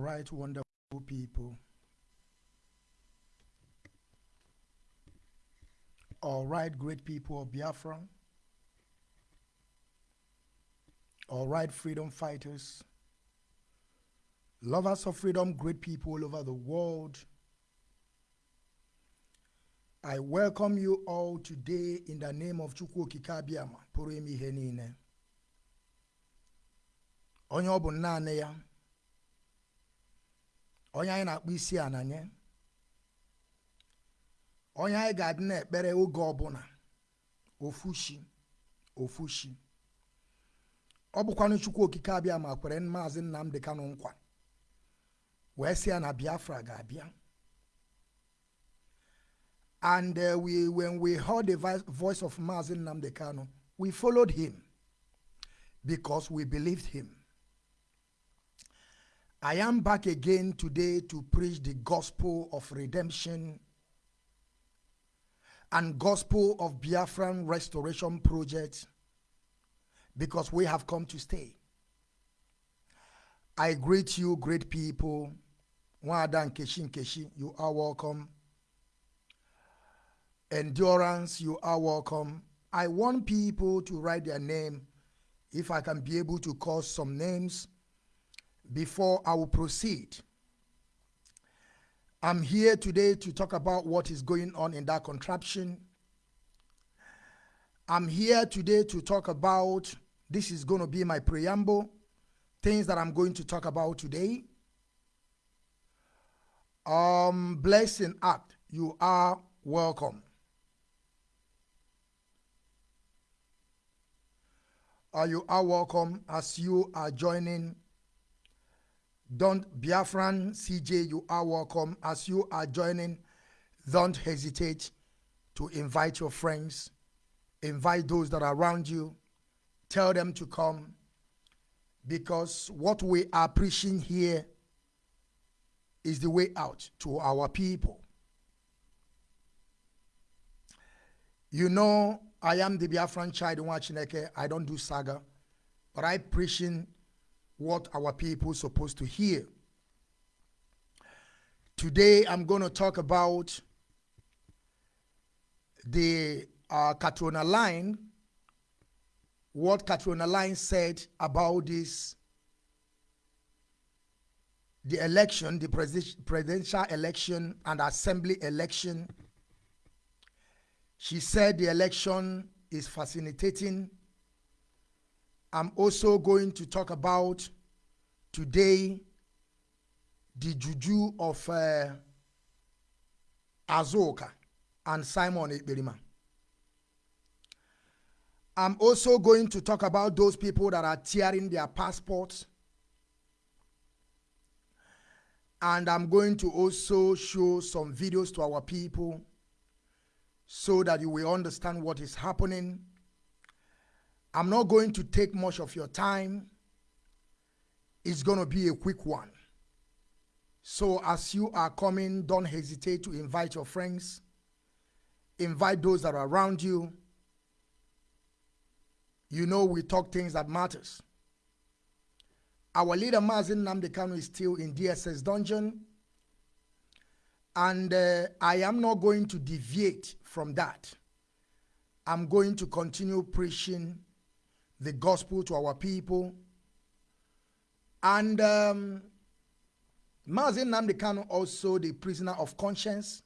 right, wonderful people. All right, great people of Biafra. All right, freedom fighters. Lovers of freedom, great people all over the world. I welcome you all today in the name of Chukwu Kikabiama, pụrụ ime ihe niile. Onye ọ. Onye anyị na-akpọ isi ala nye. Onye anyị ga-adị na-ekpere oge ọbụla. Ofushi, ofushi. Ọ bụkwanụ Chukwu okike abịa ma kwere maazị Nnamdi Kanu nkwa. Wee sị ya na Biafra ga-abịa. And uh, we, when we heard the voice of Mazin Namdekano, we followed him because we believed him. I am back again today to preach the gospel of redemption and gospel of Biafran restoration project because we have come to stay. I greet you, great people. Nwada Nkechi Nkechi, you are welcome. Endurance, you are welcome. I want people to write their name if I can be able to call some names before I will proceed. I'm here today to talk about what is going on in that contraption. I'm here today to talk about this is going to be my preamble, things that I'm going to talk about today. Um, Blessing Act, you are welcome. Uh, you are welcome as you are joining. Don't Biafran CJ, you are welcome as you are joining. Don't hesitate to invite your friends, invite those that are around you, tell them to come because what we are preaching here is the way out to our people. You know, I am the Biafran child in Wachineke. I don't do saga, but I preaching what our people supposed to hear. Today, I'm going to talk about the uh, line, what Catriona Laing said about this, the election, the presi- presidential election and assembly election she said the election is fascinating. I'm also going to talk about today the juju of uh, Azoka and Simon Ekberima. I'm also going to talk about those people that are tearing their passports. And I'm going to also show some videos to our people so that you will understand what is happening. I'm not going to take much of your time. It's going to be a quick one. So as you are coming, don't hesitate to invite your friends. Invite those that are around you. You know we talk things that matters. Our leader Mazi Nnamdi Kanu is still in DSS dungeon and uh, I am not going to deviate from that. I'm going to continue preaching the gospel to our people. And um, Mazi Nnamdi Kanu also the prisoner of conscience.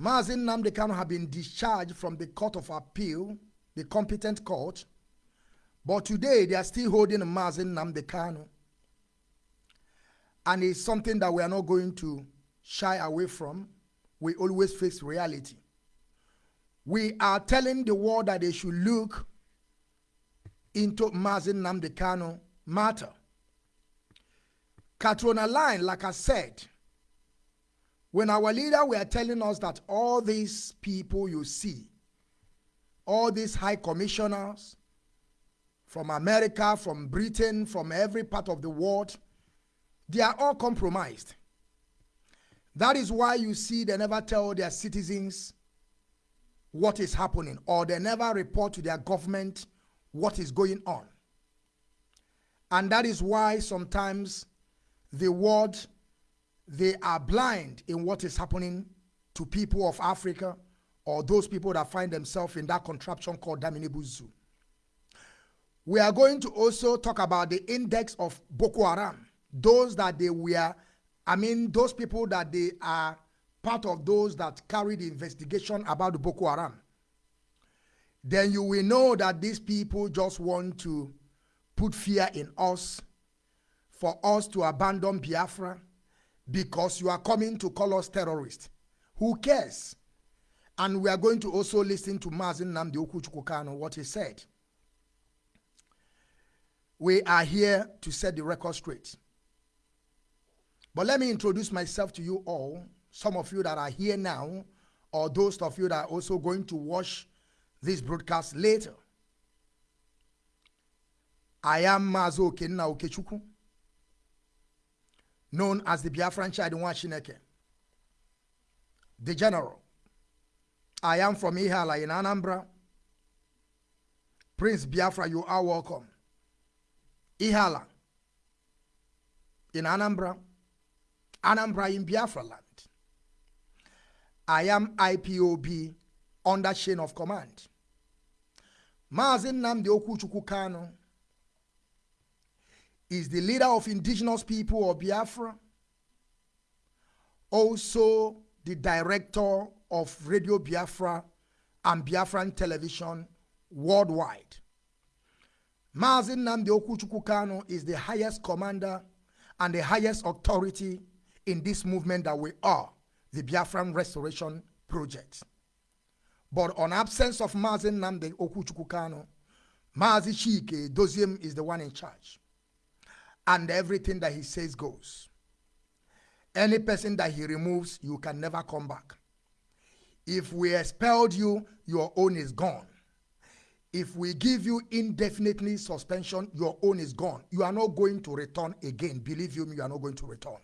Mazi Nnamdi Kanu have been discharged from the court of appeal, the competent court. But today they are still holding Mazi Nnamdi Kanu. And it's something that we are not going to shy away from. We always face reality. We are telling the world that they should look into Mazi Nnamdi Kanu matter. Catriona Laing, like I said, when our leader were telling us that all these people you see, all these high commissioners from America, from Britain, from every part of the world, they are all compromised. That is why you see they never tell their citizens what is happening or they never report to their government what is going on. And that is why sometimes the world, they are blind in what is happening to people of Africa or those people that find themselves in that contraption called Daminibu Zoo. We are going to also talk about the index of Boko Haram, those that they were, I mean, those people that they are part of those that carry the investigation about Boko Haram. Then you will know that these people just want to put fear in us for us to abandon Biafra because you are coming to call us terrorists. Who cares? And we are going to also listen to Mazin Namdi Okuchukukano, what he said. We are here to set the record straight. But let me introduce myself to you all, some of you that are here now, or those of you that are also going to watch this broadcast later. I am Mazo Kenna Okechukwu, known as the Biafran Chadiwan Shineke, the general. I am from Ihiala in Anambra. Prince Biafra, you are welcome. Ihiala in Anambra, Anambra in Biafra land. I am IPOB under chain of command. Mazin Namdi Okuchukwu Kano is the leader of indigenous people of Biafra, also the director of Radio Biafra and Biafran television worldwide. Mazin Namdi Okuchukwu Kano is the highest commander and the highest authority in this movement that we are, the Biafran Restoration Project. But on absence of Mazin Namdi Okuchukwu Kano, Mazi Chika Edoziem is the one in charge. And everything that he says goes. Any person that he removes, you can never come back. If we expelled you, your own is gone. If we give you indefinitely suspension, your own is gone. You are not going to return again. Believe you me, you are not going to return.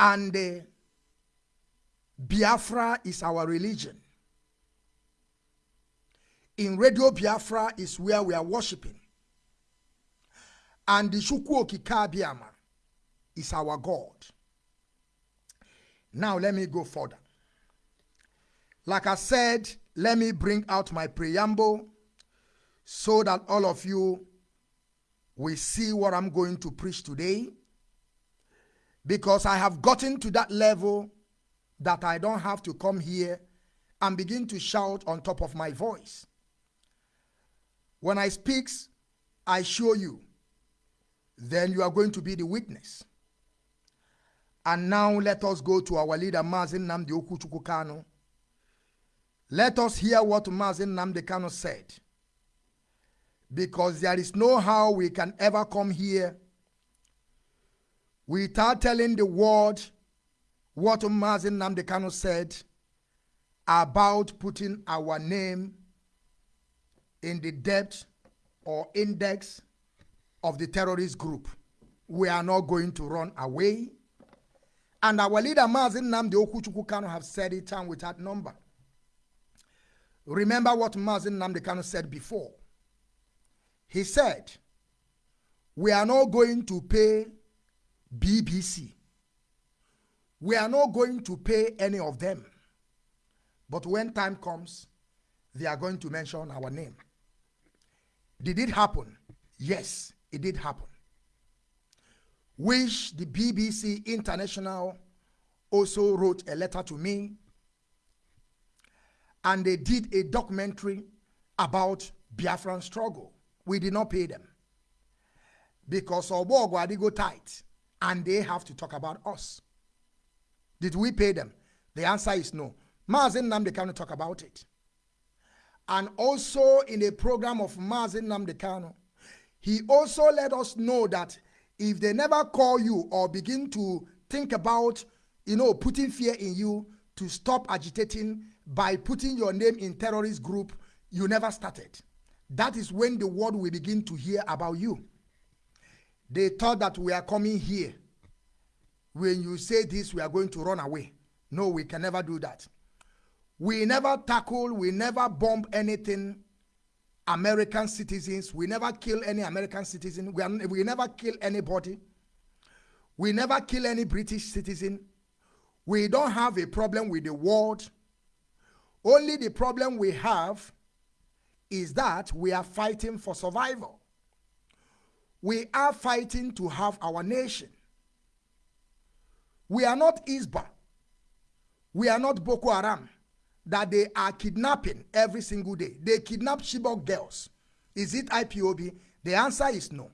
And uh, Biafra is our religion. In Radio Biafra is where we are worshiping. And the Shukwu Okikabiama is our God. Now let me go further. Like I said, let me bring out my preamble so that all of you will see what I'm going to preach today. Because I have gotten to that level that I don't have to come here and begin to shout on top of my voice. When I speak, I show you. Then you are going to be the witness. And now let us go to our leader, Mazin Namdi Okuchukwu Kano. Let us hear what Mazi Nnamdi Kanu said. Because there is no how we can ever come here without telling the world what Mazi Nnamdi Kanu said about putting our name in the depth or index of the terrorist group. We are not going to run away. And our leader, Mazin Namdi Okuchukwu Kano, have said it and without number. Remember what Mazi Nnamdi Kanu said before. He said, we are not going to pay BBC. We are not going to pay any of them. But when time comes, they are going to mention our name. Did it happen? Yes, it did happen. Which the BBC International also wrote a letter to me. And they did a documentary about Biafran struggle. We did not pay them. Because Obogwa go tight and they have to talk about us. Did we pay them? The answer is no. Mazin Namde cannot talk about it. And also in a program of Mazi Nnamdi Kanu, he also let us know that if they never call you or begin to think about, you know, putting fear in you to stop agitating by putting your name in terrorist group, you never started. That is when the world will begin to hear about you. They thought that we are coming here. When you say this, we are going to run away. No, we can never do that. We never tackle, we never bomb anything American citizens. We never kill any American citizen. We, are, we never kill anybody. We never kill any British citizen. We don't have a problem with the world. Only the problem we have is that we are fighting for survival. We are fighting to have our nation. We are not ISWAP. We are not Boko Haram that they are kidnapping every single day. They kidnap Chibok girls. Is it IPOB? The answer is no.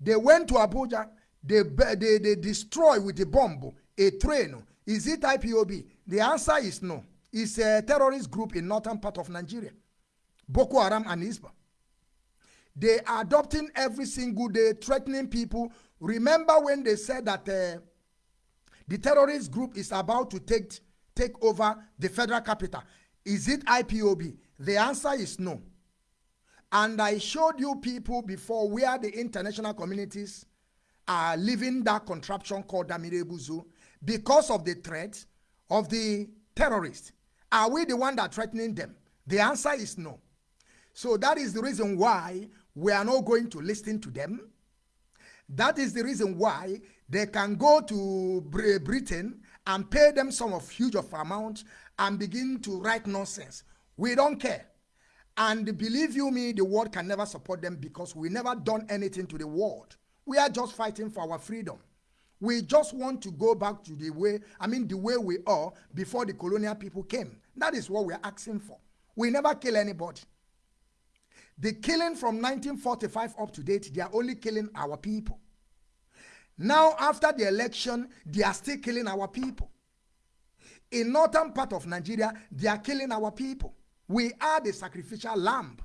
They went to Abuja. They, they, they destroy with a bomb a train. Is it IPOB? The answer is no. It's a terrorist group in northern part of Nigeria. Boko Haram and ISWAP. They are adopting every single day, threatening people. Remember when they said that uh, the terrorist group is about to take take over the federal capital. Is it IPOB? The answer is no. And I showed you people before where the international communities are living that contraption called Damirebuzu because of the threat of the terrorists. Are we the one that threatening them? The answer is no. So that is the reason why we are not going to listen to them. That is the reason why they can go to Britain and pay them some of huge of amount and begin to write nonsense. We don't care. And believe you me, the world can never support them because we never done anything to the world. We are just fighting for our freedom. We just want to go back to the way, I mean, the way we are before the colonial people came. That is what we're asking for. We never kill anybody. The killing from 1945 up to date, they are only killing our people. Now, after the election, they are still killing our people. In northern part of Nigeria, they are killing our people. We are the sacrificial lamb.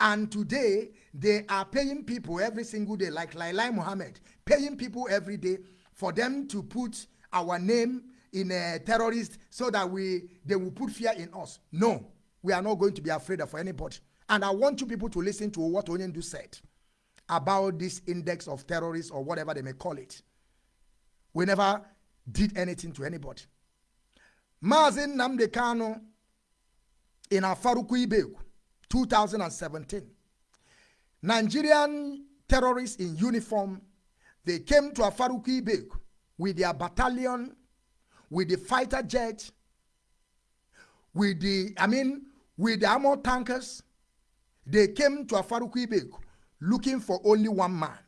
And today, they are paying people every single day, like Lailai Muhammad, paying people every day for them to put our name in a terrorist so that we they will put fear in us. No, we are not going to be afraid of anybody. And I want you people to listen to what Onyendu said about this index of terrorists or whatever they may call it. We never did anything to anybody. Mazi Nnamdi Kanu in Afaraukwu Ibeku, 2017. Nigerian terrorists in uniform, they came to Afaraukwu Ibeku with their battalion, with the fighter jet, with the, I mean, with the armor tankers. They came to Afaraukwu Ibeku looking for only one man.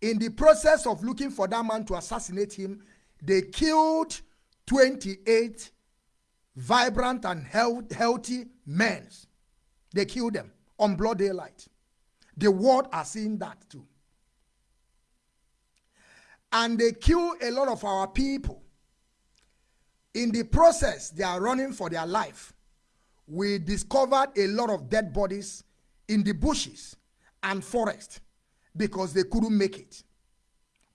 In the process of looking for that man to assassinate him, they killed 28 vibrant and health, healthy men. They killed them on blood daylight. The world are seeing that too. And they kill a lot of our people. In the process, they are running for their life. We discovered a lot of dead bodies in the bushes and forest because they couldn't make it.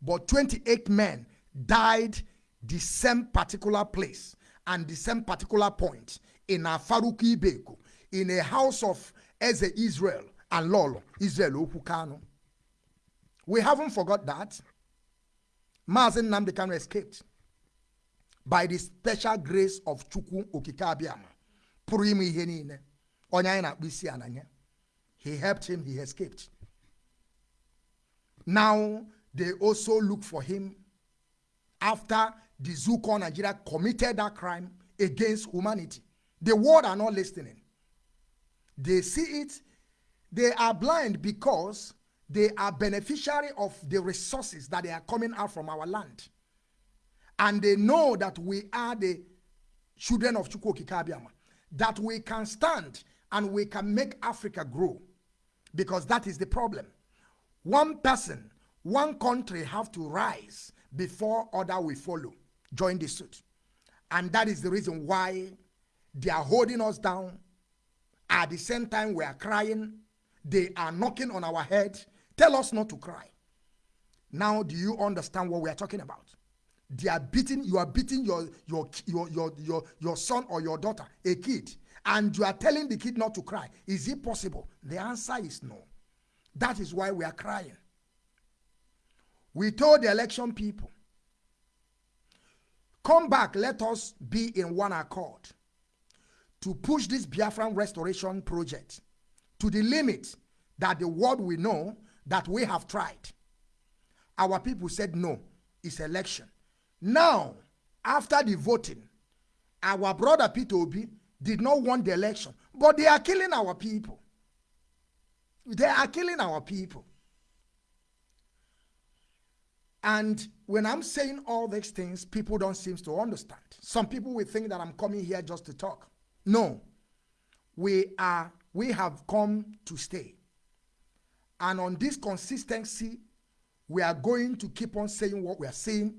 But 28 men died the same particular place and the same particular point in Afaraukwu Ibeku, in a house of Eze Israel and Lolo, Israel Okwu Kanu. We haven't forgot that. Mazi Nnamdi Kanu escaped by the special grace of Chukwu Okikabiama. Pụrụ ime ihe niile. Na-akpụ. He helped him, he escaped. Now they also look for him after the Zuko Nigeria committed that crime against humanity. The world are not listening. They see it, they are blind because they are beneficiary of the resources that they are coming out from our land. And they know that we are the children of Chukwu Kikabiama, that we can stand and we can make Africa grow because that is the problem. One person, one country have to rise before other will follow, join the suit. And that is the reason why they are holding us down. At the same time, we are crying. They are knocking on our head. Tell us not to cry. Now, do you understand what we are talking about? They are beating, you are beating your, your, your, your, your, your son or your daughter, a kid and you are telling the kid not to cry. Is it possible? The answer is no. That is why we are crying. We told the election people, come back, let us be in one accord. to push this Biafran restoration project to the limit that the world will know that we have tried. Our people said no, it's election. Now, after the voting, our brother Peter Obi did not want the election, but they are killing our people. They are killing our people. And when I'm saying all these things, people don't seem to understand. Some people will think that I'm coming here just to talk. No. We are we have come to stay. And on this consistency, we are going to keep on saying what we are saying.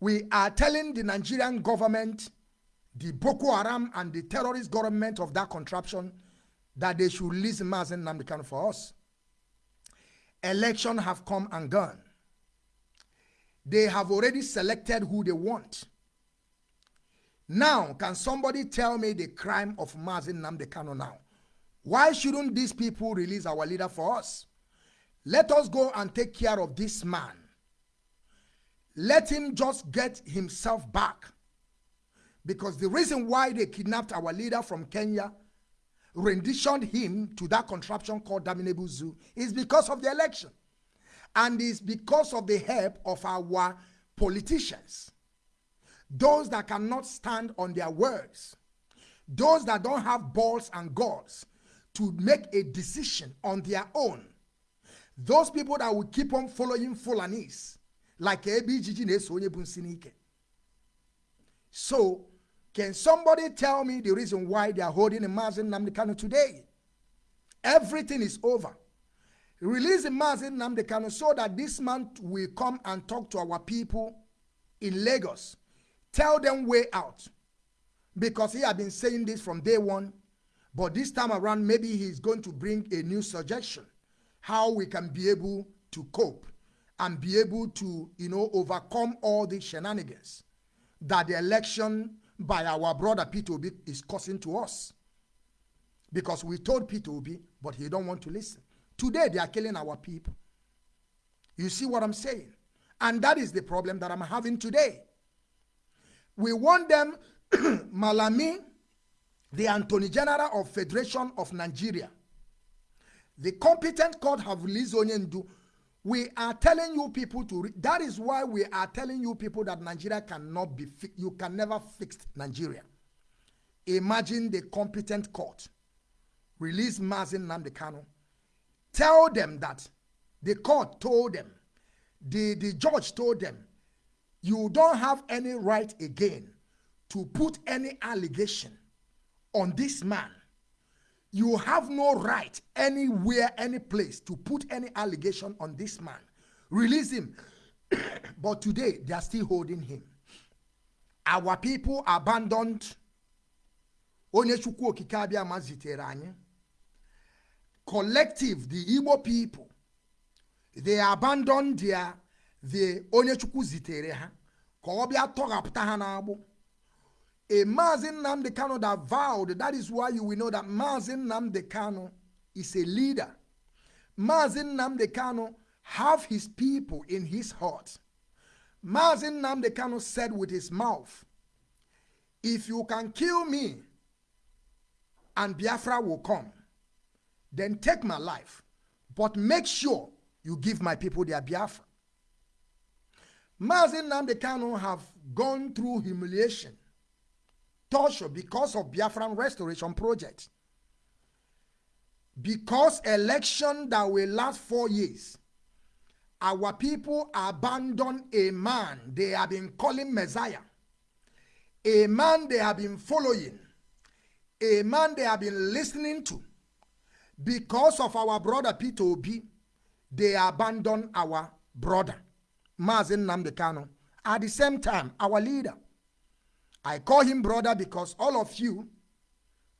We are telling the Nigerian government, the Boko Haram and the terrorist government of that contraption that they should release Mazi Nnamdi Kanu for us. Election have come and gone. They have already selected who they want. Now, can somebody tell me the crime of Mazi Nnamdi Kanu now? Why shouldn't these people release our leader for us? Let us go and take care of this man. Let him just get himself back. Because the reason why they kidnapped our leader from Kenya, renditioned him to that contraption called Daminabu Zoo, is because of the election. And it's because of the help of our politicians. Those that cannot stand on their words. Those that don't have balls and gods to make a decision on their own. Those people that will keep on following Fulanis, like ABGG So, can somebody tell me the reason why they are holding a Mazi Nnamdi Kanu today? Everything is over. Release Mazi Nnamdi Kanu so that this man will come and talk to our people in Lagos. Tell them way out. Because he had been saying this from day one but this time around, maybe he's going to bring a new suggestion how we can be able to cope and be able to, you know, overcome all the shenanigans that the election by our brother Peter Obi is causing to us. Because we told Peter Obi, but he don't want to listen. Today, they are killing our people. You see what I'm saying? And that is the problem that I'm having today. We want them, Malami, the Attorney General of Federation of Nigeria, the competent court have released Onyendu. We are telling you people to, that is why we are telling you people that Nigeria cannot be, you can never fix Nigeria. Imagine the competent court release Mazi Nnamdi Kanu. Tell them that the court told them, the, the judge told them, you don't have any right again to put any allegation on this man. You have no right anywhere, any place to put any allegation on this man. Release him. but today, they are still holding him. Our people abandoned collective the igbo people they abandoned their the onye chukwu zitere ha ka ọ tọghapụta ha n'agbụ a Mazi Nnamdi Kanu that vowed, that is why you will know that Mazi Nnamdi Kanu is a leader. Mazi Nnamdi Kanu have his people in his heart. Mazi Nnamdi Kanu said with his mouth, if you can kill me and Biafra will come, then take my life, but make sure you give my people their Biafra. Mazi Nnamdi Kanu have gone through humiliation torture because of Biafran Restoration Project. Because election that will last four years, our people abandon a man they have been calling Messiah, a man they have been following, a man they have been listening to. Because of our brother Peter Obi, they abandon our brother, Mazi Nnamdi Kanu. At the same time, our leader, I call him brother because all of you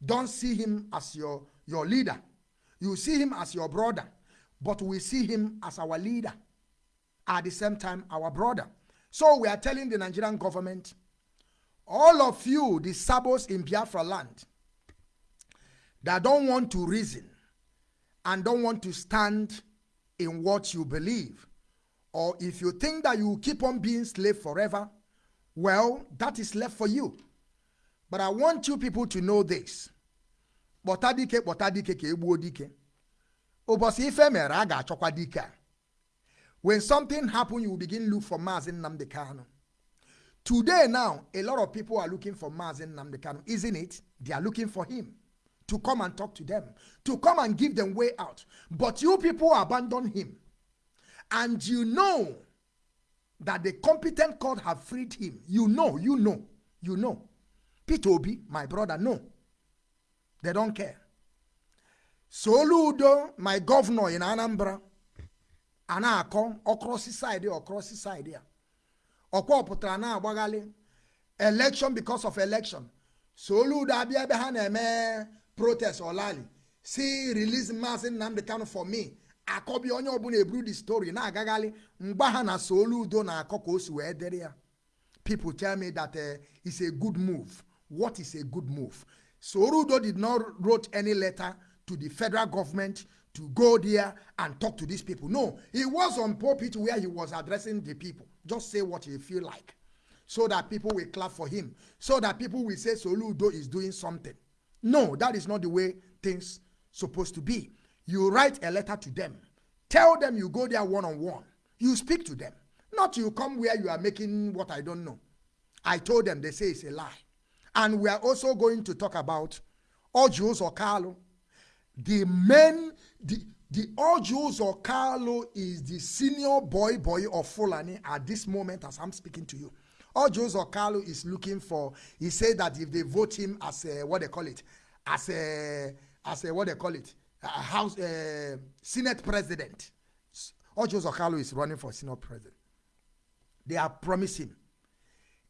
don't see him as your, your leader. You see him as your brother, but we see him as our leader. At the same time, our brother. So we are telling the Nigerian government, all of you, the sabos in Biafra land, that don't want to reason and don't want to stand in what you believe, or if you think that you keep on being slave forever, well, that is left for you. But I want you people to know this. Kpọta dike kpọta dike ka egbuo dike. Ụbọchị ife dike. When something happen, you will begin look for Mazi Nnamdi. Today now, a lot of people are looking for Mazi Nnamdi isn't it? They are looking for him to come and talk to them, to come and give them way out. But you people abandon him. And you know that the competent court have freed him. You know, you know, you know. Peter Obi, my brother, no. They don't care. Soludo, my governor in Anambra, a na-akọ ọkrọsi saịdị ọkrọsi saịdị a ọkwa pụtara na-agbaghalị election because of election Soludo abịa ebe ha na-eme protest ọlali si release Maazị Nnamdi Kanu for me akọbi onye ọbụla eburu the story na-agaghalị mgba ha na Soludo na-akọ ka o si wee dịrị ya people tell me that uh, it's a good move what is a good move Soludo did not wrote any letter to the federal government to go there and talk to these people. No, he was on pulpit where he was addressing the people. Just say what you feel like so that people will clap for him, so that people will say Soludo is doing something. No, that is not the way things supposed to be. You write a letter to them. Tell them you go there one on one. You speak to them. Not you come where you are making what I don't know. I told them, they say it's a lie. And we are also going to talk about Orji Uzor Kalu. The men, the, the Orji Uzor Kalu is the senior boy boy of Fulani at this moment as I'm speaking to you. Orji Uzor Kalu is looking for, he said that if they vote him as a, what they call it, as a, as a, what they call it, a house, uh, Senate president. Orji Uzor Kalu is running for Senate president. They are promising,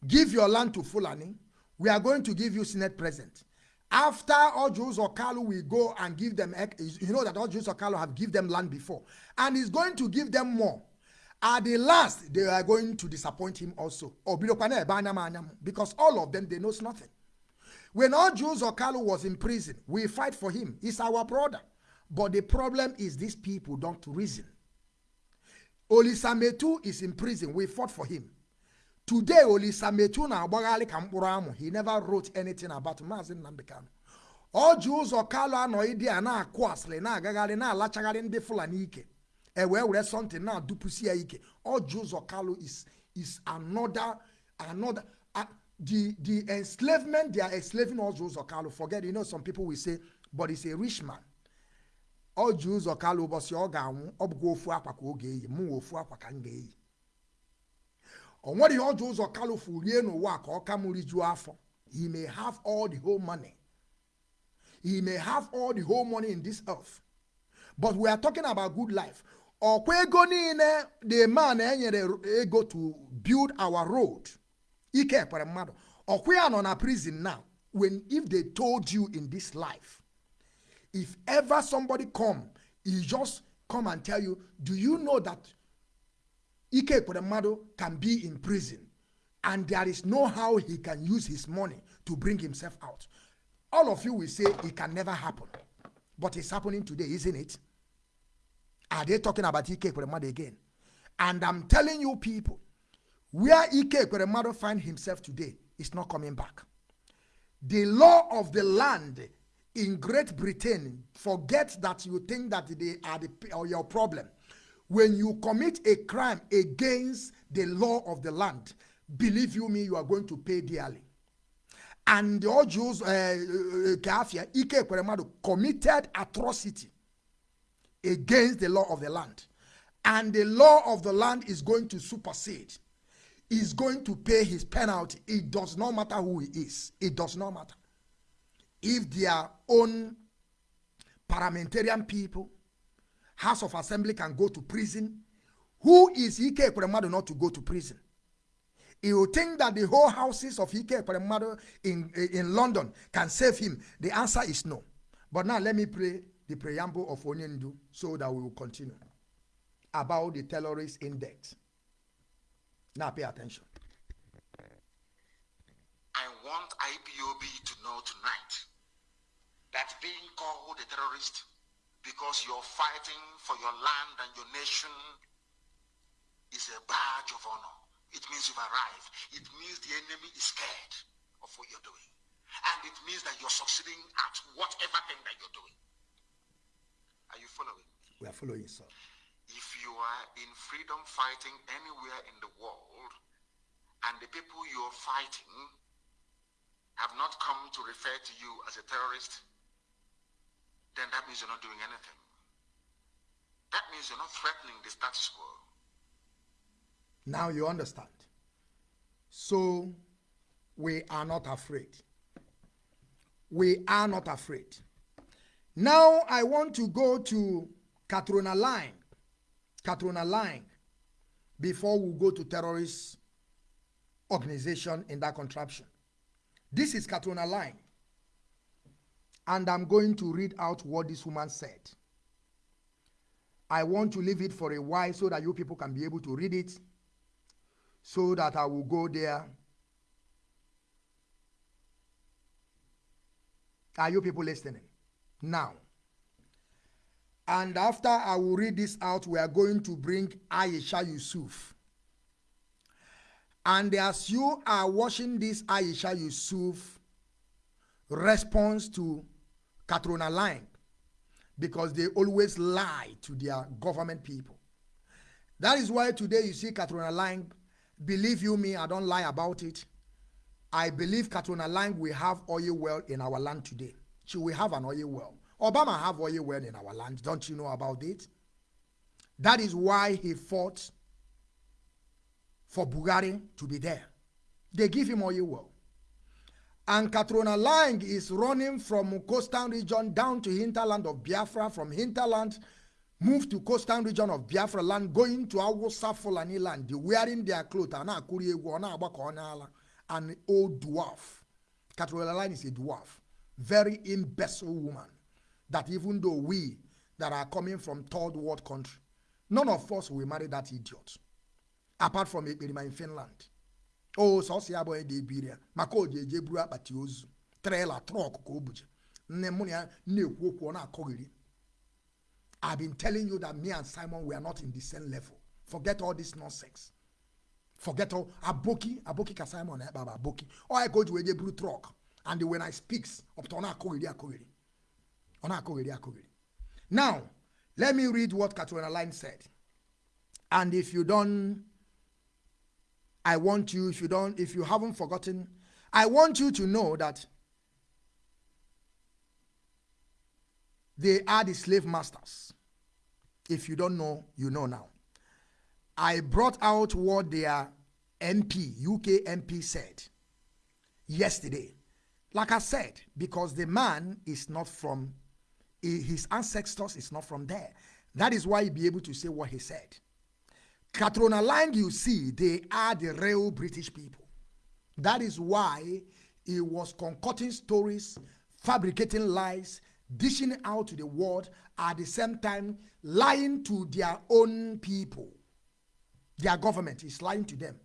give your land to Fulani, we are going to give you Senate president. After or Kalu will go and give them, you know that or Kalu have give them land before. And he's going to give them more. At the last, they are going to disappoint him also. Because all of them, they knows nothing. When all Jews was in prison, we fight for him. He's our brother. But the problem is these people don't reason. Olisa Metuh is in prison. We fought for him. Today, Olisa Metuh na agbaghalị ka. He never wrote anything about Maazị Nnamdi Kanu. Ọ ji ụzọ Kalu anọghị dị a na-akụ asịrị na-agagharị na-alachagharị ndị Fulani ike. E wee something na-adụpụsi ya ike. Ọ ji ụzọ Kalu is is another another uh, the the enslavement they are enslaving Ọjị ụzọ Kalu. Forget you know some people will say but he's a rich man. Ọ ji ụzọ Kalu ụbọchị ọ ga-anwụ ọ bụkwa ofu akwa ka ọ ga-eyi mụ ofu akwa ka m ga-eyi. o nwere ihe ọjọọ ụzọ kalụfu rie n'ụwa ka ọ ka m rijuo afọ. He may have all the whole money. He may have all the whole money in this earth. But we are talking about good life. Ọkwa ego niile the man enyere ego to build our road ike ekwere mmadụ. Ọkwa ya nọ na prison now. When if they told you in this life if ever somebody come he just come and tell you do you know that Ike Ekweremadu can be in prison and there is no how he can use his money to bring himself out. All of you will say it can never happen. But it's happening today, isn't it? Are they talking about Ike Ekweremadu again? And I'm telling you people, where Ike Ekweremadu find himself today is not coming back. The law of the land in Great Britain, forget that you think that they are the, your problem when you commit a crime against the law of the land, believe you me, you are going to pay dearly. And the old Jews, eh, eh, eh, Kafia, Ike Ekweremadu committed atrocity against the law of the land. And the law of the land is going to supersede. Is going to pay his penalty. It does not matter who he is. It does not matter. If their own parliamentarian people House of Assembly can go to prison. Who is Ike Ekweremadu not to go to prison? You think that the whole houses of Ike Ekweremadu in, in London can save him? The answer is no. But now let me play the preamble of Onyendu so that we will continue about the terrorist index. Now pay attention. I want IPOB to know tonight that being called a terrorist because you're fighting for your land and your nation is a badge of honor. It means you've arrived. It means the enemy is scared of what you're doing. And it means that you're succeeding at whatever thing that you're doing. Are you following? We are following, sir. If you are in freedom fighting anywhere in the world, and the people you're fighting have not come to refer to you as a terrorist, then that means you're not doing anything. That means you're not threatening the status quo. Now you understand. So we are not afraid. We are not afraid. Now I want to go to Catriona Laing. Catriona Laing before we go to terrorist organization in that contraption. This is Catriona Laing. And I'm going to read out what this woman said. I want to leave it for a while so that you people can be able to read it so that I will go there. Are you people listening? Now. And after I will read this out, we are going to bring Aisha Yusuf. And as you are watching this Aisha Yusuf response to Catriona Laing, because they always lie to their government people. That is why today you see Catriona Laing Believe you me, I don't lie about it. I believe Catriona Laing will have oil well in our land today. She will have an oil well. Obama have oil well in our land. Don't you know about it? That is why he fought for Buhari to be there. They give him well. And Catriona Laing is running from coastal region down to hinterland of Biafra, from hinterland move to coastal region of Biafra land, going to Hausa Fulani land, wearing their clothes, and an old dwarf. Catriona Laing is a dwarf, very imbecile woman. That even though we that are coming from third world country, none of us will marry that idiot. Apart from Ekperima in Finland. Oh, so si abo de biria. Mako je je buru akpati ozu. Trailer, truck ko obuje. Nne mu na na-ekwu okwu na akọghịrị I've been telling you that me and Simon we are not in the same level. Forget all this nonsense. Forget all aboki aboki ka Simon eh baba aboki. Or I go to a blue truck and when I speaks up to ona akogiri akogiri. Ona akogiri akogiri. Now, let me read what Catriona Laing said. And if you don't I want you if you don't if you haven't forgotten I want you to know that They are the slave masters. If you don't know, you know now. I brought out what their MP, UK MP said yesterday. Like I said, because the man is not from, his ancestors is not from there. That is why he be able to say what he said. Catriona Laing, you see, they are the real British people. That is why he was concocting stories, fabricating lies, dishing out to the world at the same time lying to their own people. Their government is lying to them.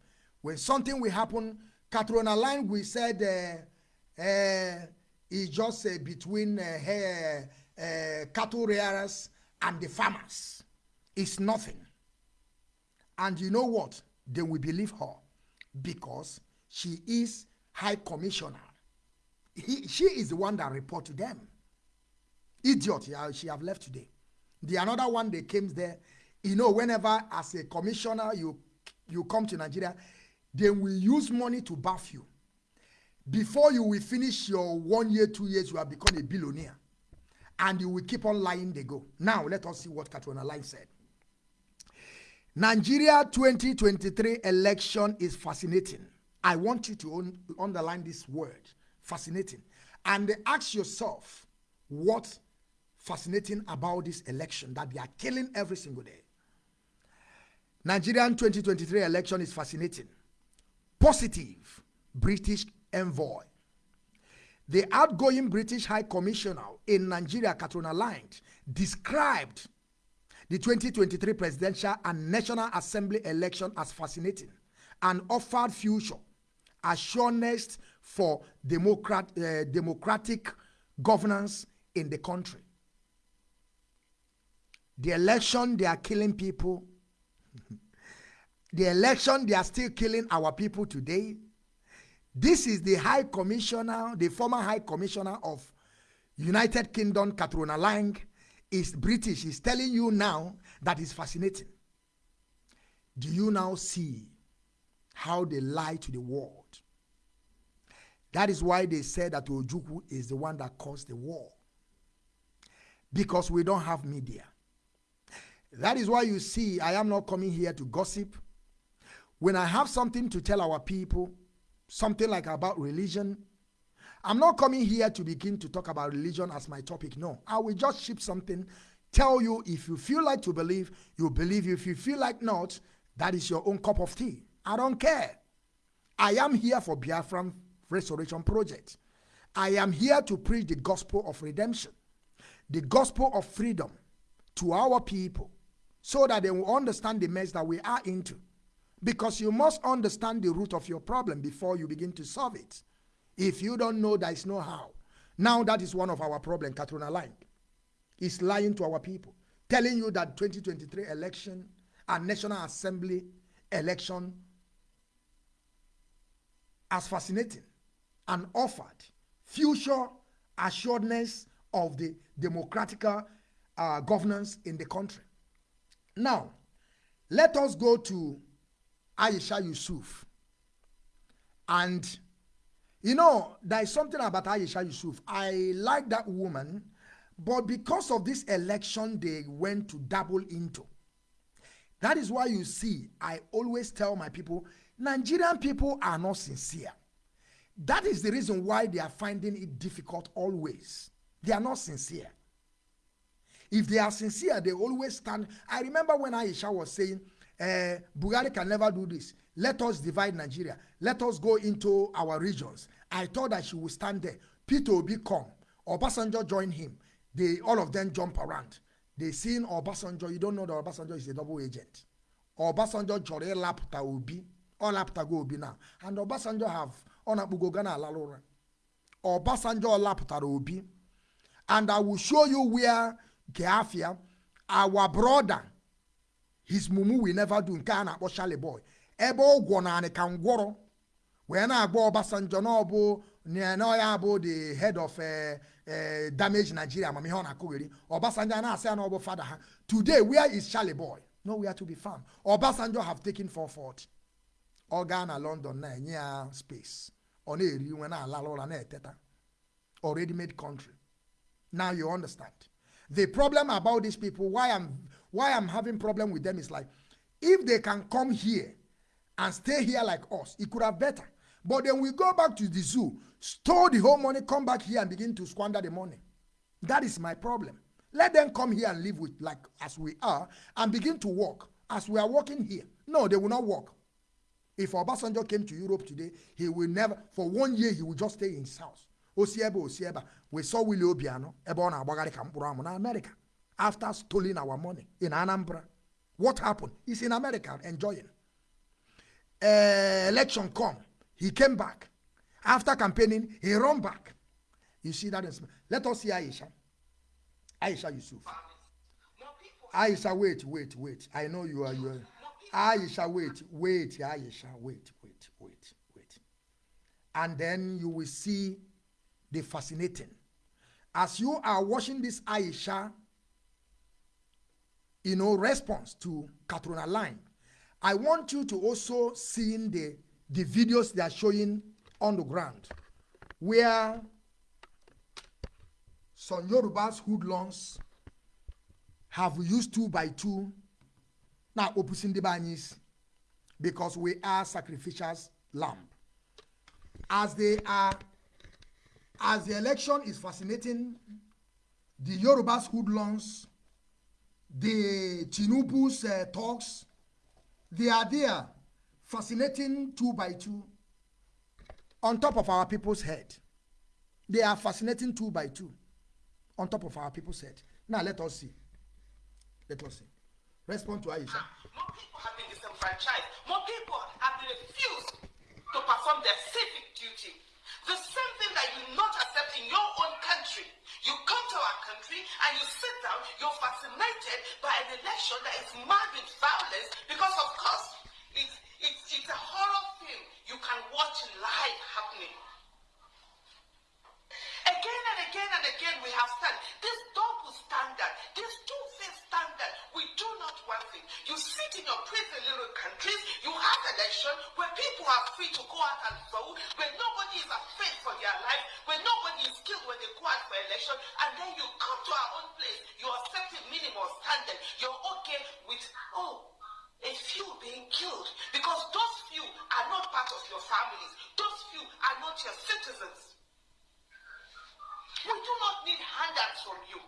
When something will happen, Catriona Laing we said uh, uh, is just uh, between uh, her, uh, cattle rearers and the farmers. It's nothing. And you know what? They will believe her because she is high commissioner. He, she is the one that report to them. Idiot, yeah, she have left today. The another one they came there, you know, whenever as a commissioner you you come to Nigeria, they will use money to buff you. Before you will finish your one year, two years, you have become a billionaire. And you will keep on lying, they go. Now, let us see what Catriona Laing said. Nigeria 2023 election is fascinating. I want you to un underline this word, fascinating. And ask yourself, what fascinating about this election that they are killing every single day. Nigerian 2023 election is fascinating. Positive British envoy. The outgoing British High Commissioner in Nigeria, Catriona Laing, described the 2023 presidential and National Assembly election as fascinating and offered future assurance for democrat, uh, democratic governance in the country. The election, they are killing people. the election, they are still killing our people today. This is the High Commissioner, the former High Commissioner of United Kingdom, Catriona Laing, is British. is telling you now that is fascinating. Do you now see how they lie to the world? That is why they said that Ojukwu is the one that caused the war. Because we don't have media. That is why you see I am not coming here to gossip. When I have something to tell our people, something like about religion, I'm not coming here to begin to talk about religion as my topic. No, I will just ship something, tell you if you feel like to believe, you believe. If you feel like not, that is your own cup of tea. I don't care. I am here for Biafran Restoration Project. I am here to preach the gospel of redemption, the gospel of freedom to our people so that they will understand the mess that we are into. Because you must understand the root of your problem before you begin to solve it. If you don't know, there is no how. Now that is one of our problems, Catriona Laing. Is lying to our people, telling you that 2023 election and National Assembly election as fascinating and offered future assuredness of the democratic uh, governance in the country. Now, let us go to Aisha Yesufu. And, you know, there is something about Aisha Yusuf. I like that woman, but because of this election, they went to double into. That is why you see, I always tell my people, Nigerian people are not sincere. That is the reason why they are finding it difficult always. They are not sincere. If they are sincere, they always stand. I remember when Aisha was saying, uh, Bugari can never do this. Let us divide Nigeria. Let us go into our regions. I thought that she would stand there. Peter Obi come. Obasanjo join him. They all of them jump around. They seen Obasanjo. You don't know that Obasanjo is a double agent. Obasanjo jore lapta Obi. All lapta go Obi now. And Obasanjo have onakpugo Ghana alalora. Obasanjo lapta Obi. And I will show you where Geafia, our brother, his mumu will never do nke a na-akpọ Charlie boy ebe ụgwọ na anị ka ngwọrọ wee na-agba Obasanjo na ọ bụ the head of uh, uh, damage Nigeria amamihe ọ na-akụgheri Obasanjo na-asị ya na ọ bụ fada ha today where is Charly Boy? Nowhere to be found. Obasanjo have taken 440 ọ gaa na London na-enye ya space. Ọ na-eri nwe na-alala ụra na-eteta. Already made country. Now you understand. The problem about these people why i'm why i'm having problem with them is like if they can come here and stay here like us it could have better but then we go back to the zoo store the whole money come back here and begin to squander the money that is my problem let them come here and live with like as we are and begin to work as we are working here no they will not work if Obasanjo came to Europe today, he will never, for one year, he will just stay in his house. Osieba, Osieba. We saw Willie Obiano, amụ na America after stealing our money in Anambra. What happened? He's in America enjoying. Uh, election come, he came back. After campaigning, he run back. You see that? Is, let us see Aisha. Aisha Yusuf. Aisha, wait, wait, wait. I know you are. You are Aisha, wait, wait, Aisha, wait, wait, wait, wait. And then you will see the fascinating. As you are watching this Aisha, you know, response to Katrina line, I want you to also see the, the videos they are showing on the ground where some Yorubas hoodlums have used two by two. Now opposing the banyis because we are sacrificial lamb. As they are as the election is fascinating the yorubas hoodlums the tinubu's uh, talks they are there fascinating two by two on top of our people's head they are fascinating two by two on top of our people's head now let us see let us see Respond to Aisha. More people have been disenfranchised. More people have been refused to perform their civic duty. The same thing that you not accept in your own country. You come to our country and you sit down, you're fascinated by an election that is mad with violence because of course it's, it's, it's a horror film you can watch live happening. Again and again and again we have said This double standard, these two one thing. You sit in your pretty little countries, you have election where people are free to go out and vote, where nobody is afraid for their life, where nobody is killed when they go out for election, and then you come to our own place, you are accepting minimal standard, you're okay with, oh, a few being killed because those few are not part of your families. Those few are not your citizens. We do not need handouts from you.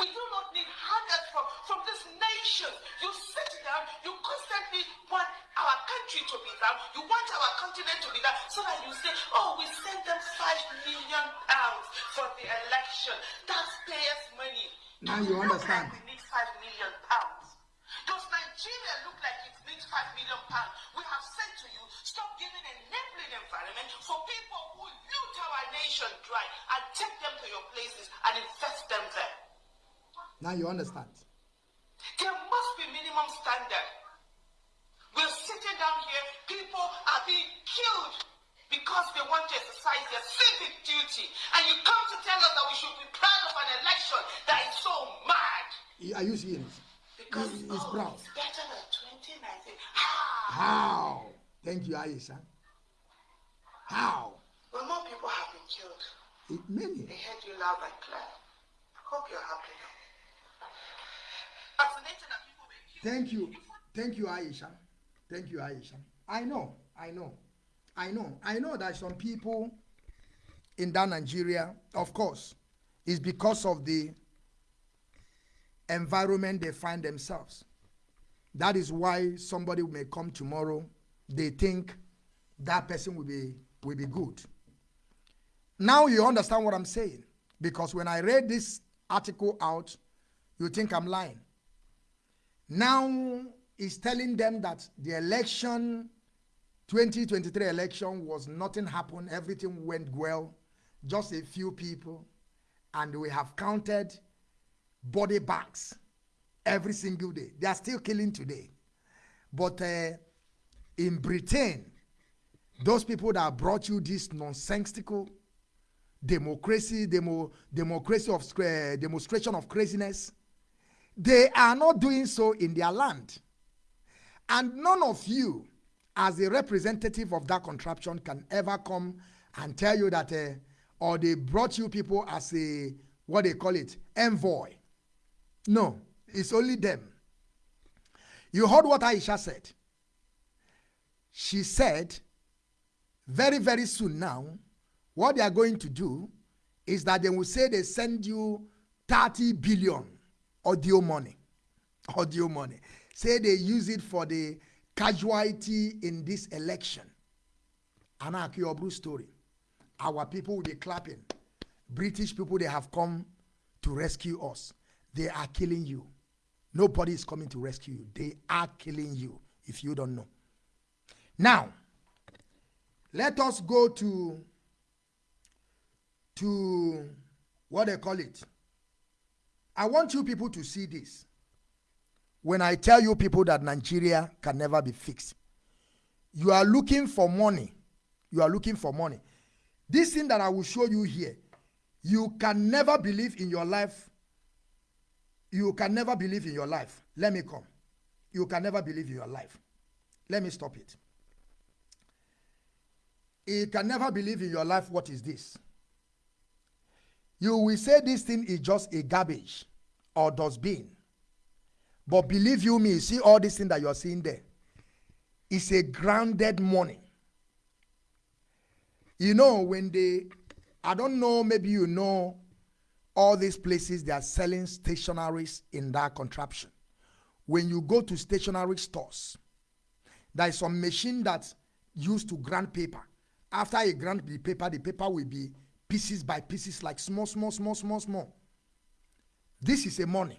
We do not need handouts from, from this nation. You sit down, you constantly want our country to be down, you want our continent to be down, so that you say, oh, we sent them five million pounds for the election. That's taxpayers' money. Now you understand. Like we need five million pounds. Does Nigeria look like it needs five million pounds? We have said to you, stop giving enabling environment for people who loot our nation dry and take them to your places and invest them there. Now you understand. There must be minimum standard. We're sitting down here, people are being killed because they want to exercise their civic duty. And you come to tell us that we should be proud of an election that is so mad. Are you seeing it? Because He- he's oh, proud. it's better than 2019. How? How? Thank you, Aisha. How? Well, more people have been killed. It, many. They heard you loud and clear. Hope you're happy now. Fascinating that people were killed. Thank you. Thank you, Aisha. Thank you, Aisha. I know. I know. I know. I know that some people in that Nigeria, of course, is because of the environment they find themselves. That is why somebody may come tomorrow. They think that person will be will be good. Now you understand what I'm saying. Because when I read this article out, you think I'm lying. Now he's telling them that the election, 2023 election, was nothing happened, everything went well, just a few people, and we have counted body bags every single day. They are still killing today. But uh, in Britain, those people that brought you this nonsensical democracy, demo, democracy of uh, demonstration of craziness, they are not doing so in their land. And none of you, as a representative of that contraption, can ever come and tell you that, uh, or they brought you people as a, what they call it, envoy. No, it's only them. You heard what Aisha said. She said, very, very soon now, what they are going to do is that they will say they send you 30 billion audio money. Audio money. Say they use it for the casualty in this election. Anaki Obru story. Our people will be clapping. British people, they have come to rescue us. They are killing you. Nobody is coming to rescue you. They are killing you if you don't know. Now, let us go to to what they call it. I want you people to see this. When I tell you people that Nigeria can never be fixed, you are looking for money. You are looking for money. This thing that I will show you here, you can never believe in your life. You can never believe in your life. Let me come. You can never believe in your life. Let me stop it. You can never believe in your life. What is this? You will say this thing is just a garbage or dustbin. But believe you me, see all this thing that you're seeing there. It's a grounded money. You know, when they, I don't know, maybe you know all these places they are selling stationaries in that contraption. When you go to stationery stores, there is some machine that's used to grind paper. After you grind the paper, the paper will be pieces by pieces, like small, small, small, small, small. This is a money.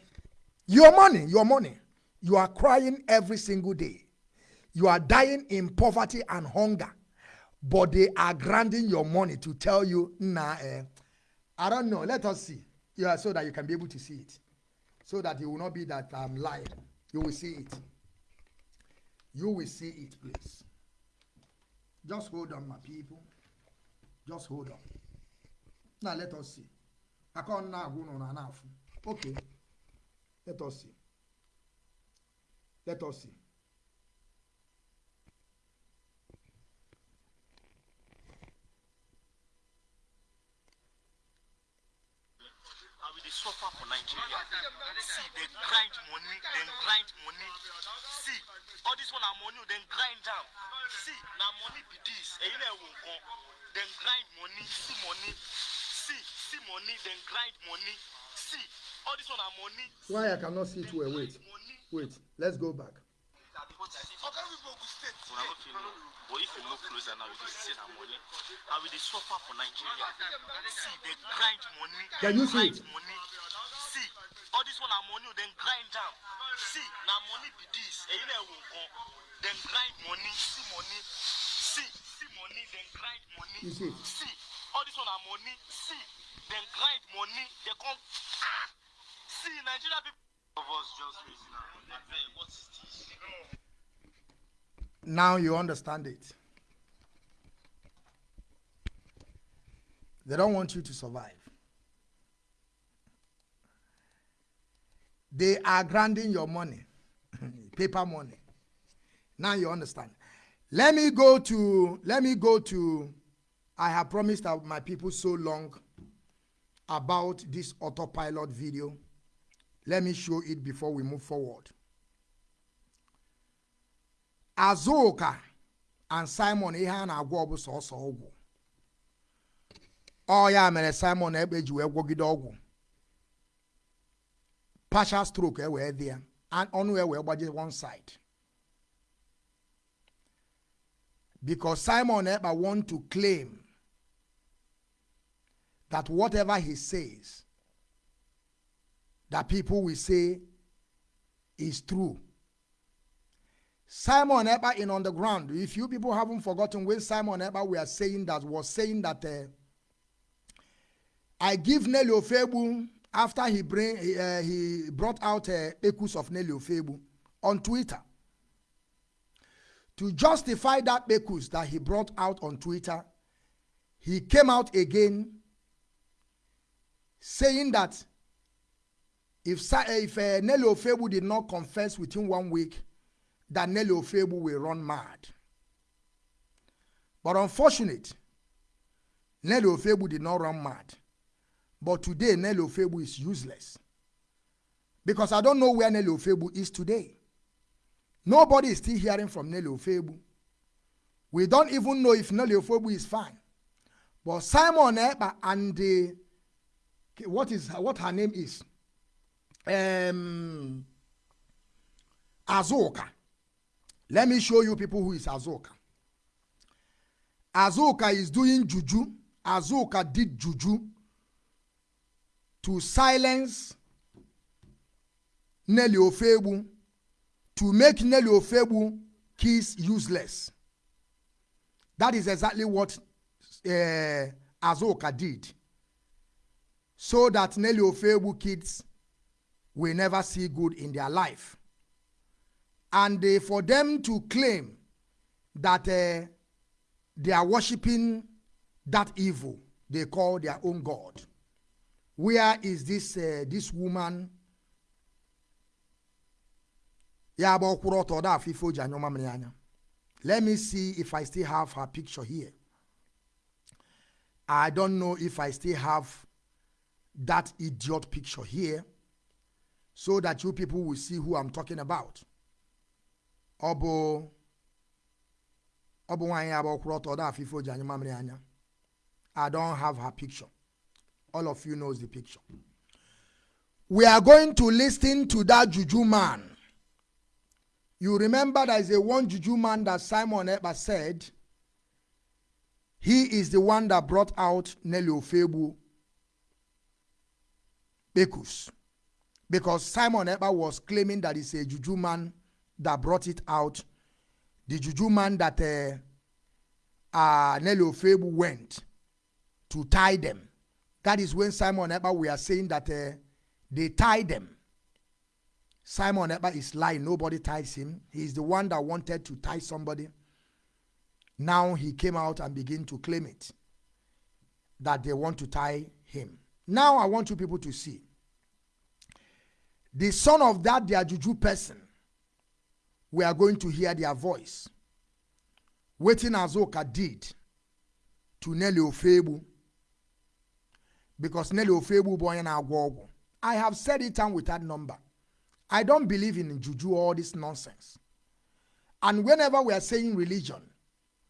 Your money, your money. You are crying every single day. You are dying in poverty and hunger. But they are granting your money to tell you, nah, eh, I don't know. Let us see. Yeah, so that you can be able to see it. So that it will not be that I'm lying. You will see it. You will see it, please. Just hold on, my people. Just hold on. Now let us see. I can't now go on enough. Okay. Let us see. Let us see. and dey suffer for nigeria see dem grind money dem grind money see all this one na money dem grind am see na money be this dem grind money see money See, see money, then grind money. See, all this one are money. Why I cannot see it well? Wait, wait. Let's go back. Oga people go state. Una no fit know. But if you look closer now, you go see na money. And we dey suffer for Nigeria. See, they grind money. Can you see it? money. See, all this one na money, then grind am. See, na money be this. Eyin na ewo nkan. Then grind money. See money. See, see money, then grind money. You see? All this one na money. See, then grind money. They come. Ah! See, Nigeria people. Of us just raising? Now you understand it. They don't want you to survive. They are granting your money, paper money. Now you understand. Let me go to, let me go to, I have promised my people so long about this autopilot video. Let me show it before we move forward. Azuka and Simon ihe a na-agwọ ọ bụ sọsọ mere Simon ekpe ji wee partial stroke e wee dị ya ọnụ ya wee gbaje one side because Simon ekpa want to claim that whatever he says that people will say is true Simon Eber in on the ground. If you people haven't forgotten when Simon Eber we are saying that was saying that uh, I give Nelly Ofebu after he bring uh, he brought out uh, Ekus of Nelly Ofebu on Twitter to justify that Ekus that he brought out on Twitter. He came out again saying that if Sa- if uh, Nelly Ofebu did not confess within one week that Nelly Ofebu will run mad. But unfortunate, Nelly Ofebu did not run mad. But today, Nelly Ofebu is useless. Because I don't know where Nelly Ofebu is today. Nobody is still hearing from Nelly Ofebu. We don't even know if Nelly Ofebu is fine. But Simon Ekpa and the, what is what her name is? Um, Azoka. Let me show you people who is Azoka. Azoka is doing juju. Azoka did juju to silence Nelly Ofebu, to make Nelly Ofebu kiss useless. That is exactly what uh, Azoka did. So that Nelly Ofebu kids will never see good in their life. And uh, for them to claim that uh, they are worshiping that evil they call their own god where is this uh, this woman? Let me see if i still have her picture here. I don't know if i still have that idiot picture here so that you people will see who i'm talking about. Ọ bụ ọ bụ nwaanyị abụ ọkwụrụ ọtọ ọda afọ ife o ji anya mamịrị anya. I don't have her picture. All of you knows the picture. We are going to listen to that juju man. You remember there is a one juju man that simon eber said? He is the one that brought out nelly ofebu bekus because Simon Ekpa was claiming that he's a juju man that brought it out, the juju man that uh, uh, Nelly Ofebu went to tie them. That is when Simon Ekpa we are saying that uh, they tied them. Simon Ekpa is lying. Nobody ties him. He is the one that wanted to tie somebody. Now he came out and began to claim it that they want to tie him. Now I want you people to see the son of that their juju person we are going to hear their voice. Waiting Azuka did to Nelly Ofebu. Because Nelly Ofebu boy na agwogwo. I have said it and with that number. I don't believe in juju all this nonsense. And whenever we are saying religion,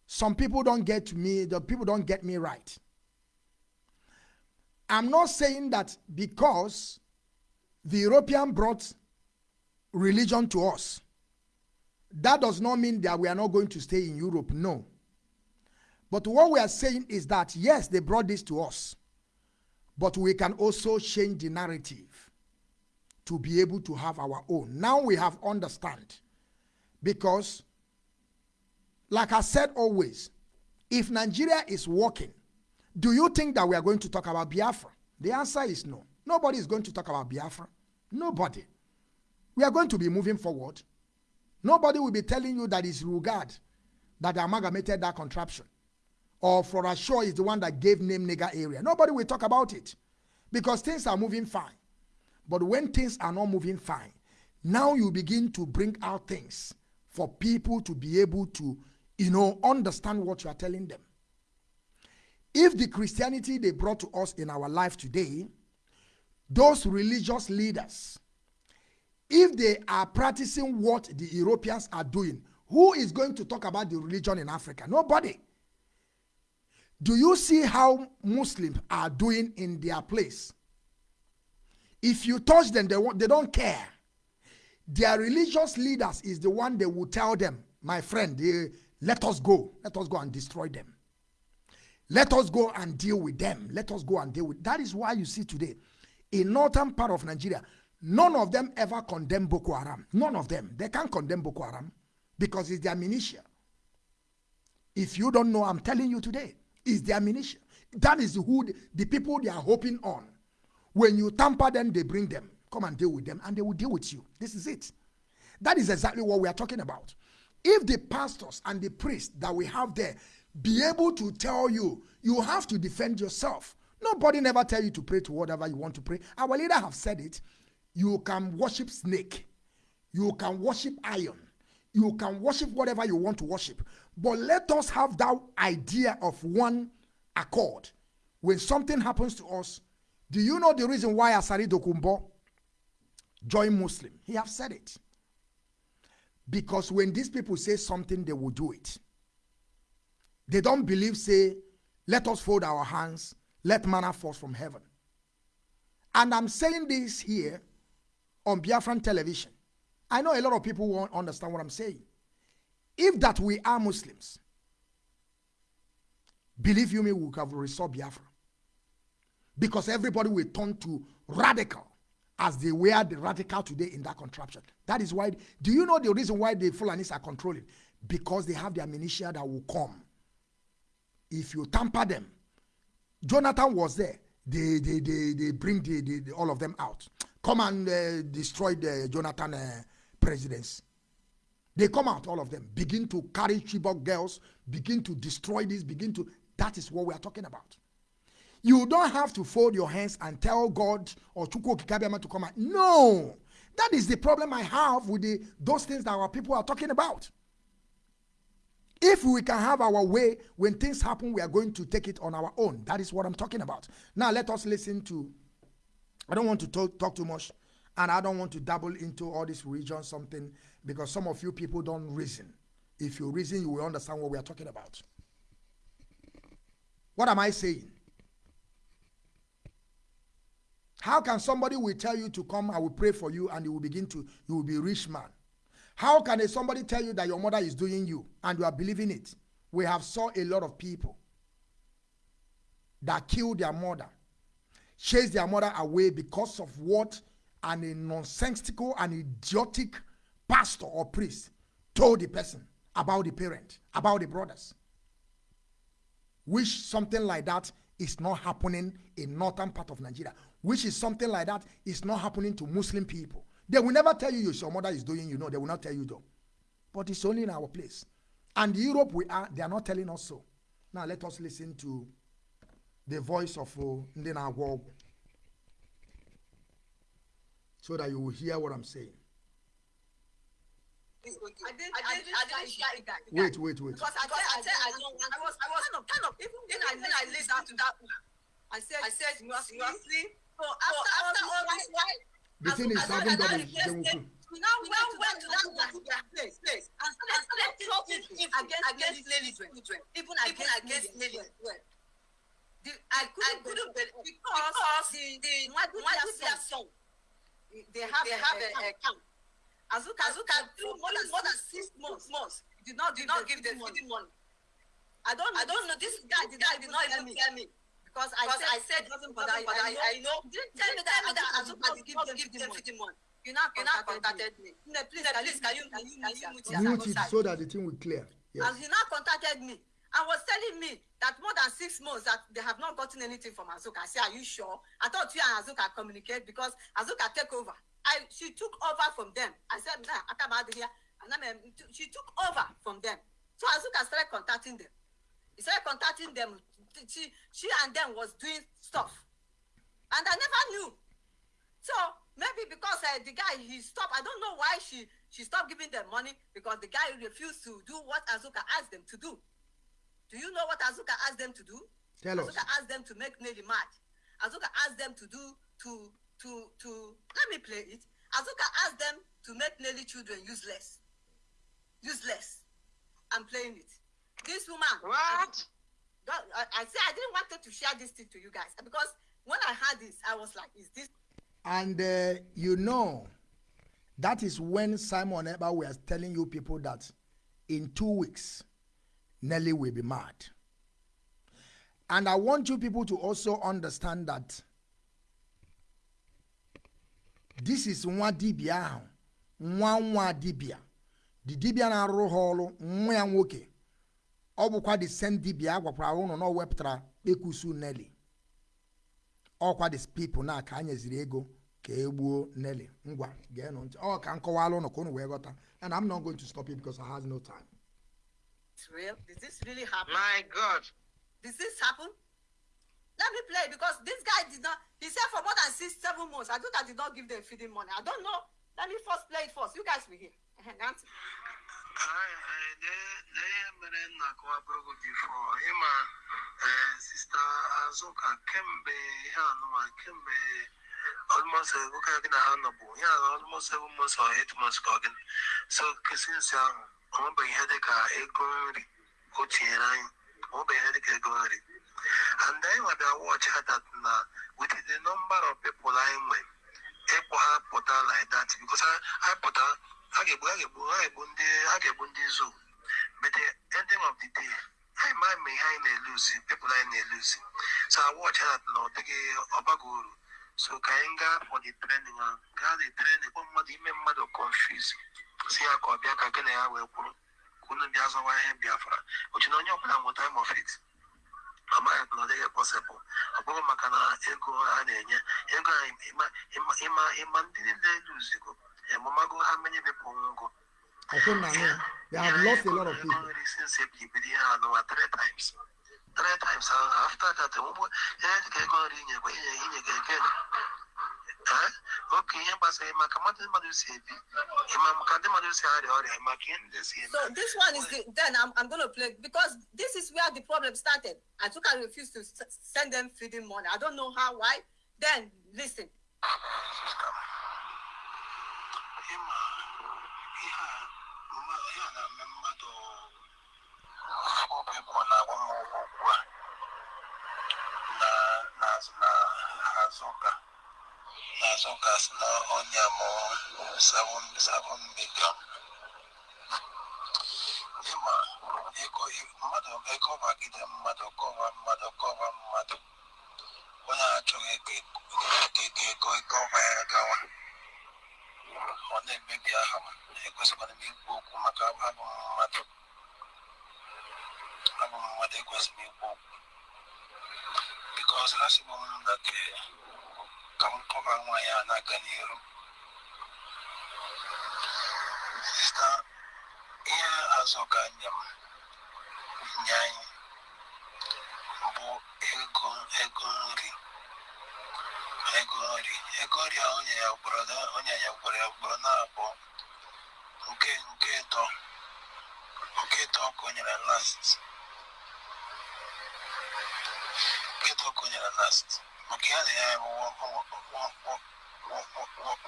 some people don't get me, the people don't get me right. I'm not saying that because the European brought religion to us, that does not mean that we are not going to stay in Europe. No. But what we are saying is that yes, they brought this to us, but we can also change the narrative to be able to have our own. Now we have understand because, like I said always, if Nigeria is working, do you think that we are going to talk about Biafra? The answer is no. Nobody is going to talk about Biafra. Nobody. We are going to be moving forward. Nobody will be telling you that it's Lugard that amalgamated that contraption. Or Flora Shaw is the one that gave name nigger area. Nobody will talk about it because things are moving fine. But when things are not moving fine, now you begin to bring out things for people to be able to, you know, understand what you are telling them. If the Christianity they brought to us in our life today, those religious leaders, if they are practicing what the Europeans are doing, who is going to talk about the religion in Africa? Nobody. Do you see how Muslims are doing in their place? If you touch them, they, they don't care. Their religious leaders is the one they will tell them, my friend, they, let us go. Let us go and destroy them. Let us go and deal with them. Let us go and deal with. That is why you see today, in northern part of Nigeria, none of them ever condemn Boko Haram. None of them. They can't condemn Boko Haram because it's their militia. If you don't know, I'm telling you today, it's their militia. That is who the, the people they are hoping on. When you tamper them, they bring them. Come and deal with them, and they will deal with you. This is it. That is exactly what we are talking about. If the pastors and the priests that we have there be able to tell you, you have to defend yourself. Nobody never tell you to pray to whatever you want to pray. Our leader have said it. You can worship snake. You can worship iron. You can worship whatever you want to worship. But let us have that idea of one accord. When something happens to us, do you know the reason why Asari Dokubo joined Muslim? He have said it. Because when these people say something, they will do it. They don't believe, say, let us fold our hands, let manna fall from heaven. And I'm saying this here on Biafran television. I know a lot of people won't understand what I'm saying. If that we are Muslims, believe you me, we have restored Biafra. Because everybody will turn to radical as they were the radical today in that contraption. That is why, do you know the reason why the Fulanis are controlling? Because they have their militia that will come if you tamper them jonathan was there. They they they, they bring the, the, the all of them out. Come and uh, destroy the jonathan uh, presidency they come out all of them. Begin to carry chibok girls begin to destroy this begin to that is what we are talking about. You don't have to fold your hands and tell god or chukwu to come out. No! That is the problem i have with the those things that our people are talking about if we can have our way, when things happen, we are going to take it on our own. That is what I'm talking about. Now, let us listen to. I don't want to talk, talk too much, and I don't want to dabble into all this region something because some of you people don't reason. If you reason, you will understand what we are talking about. What am I saying? How can somebody will tell you to come, I will pray for you, and you will begin to, you will be rich man. How can somebody tell you that your mother is doing you and you are believing it? We have saw a lot of people that killed their mother, chased their mother away because of what an nonsensical and idiotic pastor or priest told the person about the parent, about the brothers. Which something like that is not happening in northern part of Nigeria. Which is something like that is not happening to Muslim people. They will never tell you your mother is doing you. know, they will not tell you though. But it's only in our place. And Europe, we are, they are not telling us so. Now let us listen to the voice of uh, Ndina uh, so that you will hear what I'm saying. I I I Wait, wait, wait. Because I, I, said, I, don't, I was, I was kind of, kind of, even then I, then I listened to that. I said, I said, you are sleep. So after, after all this, why? The thing is, having it, they will we now went to that particular place, place, and started talking against against children, even against against children. I couldn't, I couldn't believe because the the Nwadubia song. They have they have a, a camp. Azuka Azuka through more than more than six months. months. Did not did not give them feeding money. I don't I don't know. This guy did guy did not even tell me because I said I said nothing but I I know didn't tell me that that Azuka did give them give them feeding money. You now you now contacted me. No, please please can you can you can you mute Mute it so that the thing will clear. Yes. And he now contacted me and was telling me that more than six months that they have not gotten anything from Azuka. I said, Are you sure? I thought you and Azuka communicate because Azuka take over. I she took over from them. I said, Nah, I come out here. And then um, she took over from them. So Azuka started contacting them. He started contacting them. She she and them was doing stuff. And I never knew. So maybe because uh, the guy he stopped. I don't know why she she stopped giving them money because the guy refused to do what Azuka asked them to do. Do you know what Azuka asked them to do? Tell us. Azuka asked them to make Nelly mad. Azuka asked them to do to to to let me play it. Azuka asked them to make Nelly children useless. Useless. I'm playing it. This woman. What? God, I, I say I didn't want to share this thing to you guys because when I heard this, I was like, is this And uh, you know, that is when Simon Eber was telling you people that in two weeks, Nelly will be mad. And I want you people to also understand that this is nwa dibia nwa nwa dibia the dibia na-arụrụ ha ọrụ ọ bụkwa the same dibia a gwakwara ụnụ na ọ wepụtara ekụsu Nelly ọkwa the people na ka a nyeziri ego ka e gbuo Nelly ngwa geenụ ntị ọ ka m kọwala ụnụ ka ụnụ wee ghọta and I'm not going to stop it because I have no time. real? Did this really happen? My God. Did this happen? Let me play because this guy did not. He said for more than six, seven months. I think I did not give them feeding money. I don't know. Let me first play it first. You guys will hear. Eh, Nancy. ihe mere nna kọwabụrụ bifo ịma sista azụka kemgbe ihe anụma kemgbe almost oge gị na ha nọbụ ya almost seven months or eight months ka ọ gịnị so kesinsi ahụ ọ nwebeghị ihe dịka ego nri o tinyere anyị ọ nwebeghị ihe dịka ego nri and anyị nwabịa watch ha that na with the number of people anyị nwe ịkpọ ha pụta like that because anyị pụta a ga-egbu a ga-egbu a ga-egbu ndị a ga-egbu ndị zoo but the ending of the day anyị ma ma ihe anyị na-eluzi people anyị na-eluzi so I watch ha na ọ dịghị ọbago uru. So ka anyị gaa for the training ahụ gaa the training kpọ mmadụ ime mmadụ confuse si ya ka ọ bịa ka gị na ya wee kwuru ka unu bịa zọwa ihe biafra. Ochi na onye ọbụla nweta time of it amaghị na ọ dịghị possible. Ọ bụghị maka na ego a na-enye ego a ịma ịma ịma ịma ndị niile eluzigo emamago ha many people nwụgo I think na me, they have lost a lot of people. since ebibido ihe anụwa three times three times ahụ after that ụgbọ ihe dịka ego nri inyekwa inye inye ga egen oke ihe gbasara maka mmadụ mmadụ si ebi ịma maka ndị mmadụ si arịa ọrịa maka ihe ndị si eme So this one is the, then I'm, I'm going to play because this is where the problem started. I took I refused to s- send them feeding money. I don't know how, why. Then listen. Ịma ihe a mma- ihe a na-eme mmadụ obi bụ na agwa m ụgwọ ugbu a na na na azụ ụka na azụ ụka si na ọnya mụ seven seven million ịma ego mmadụ ego bagide mmadụ kọva mmadụ kọva mmadụ ọ na-emebi aha m ekwesịkwara m ikwu okwu maka abụ mmadụ abụ mmadụ ekwesịrị m ikwu okwu bikos ha sịbụ m na ke ka m anyị bụ ego ego ego ego nri a onye ya onye ya gboro ya gboro na-abụ nke nke ịtọ nke ịtọ ka o nyere last. Nke ịtọ ka o nyere last. Maka ya na ya bụ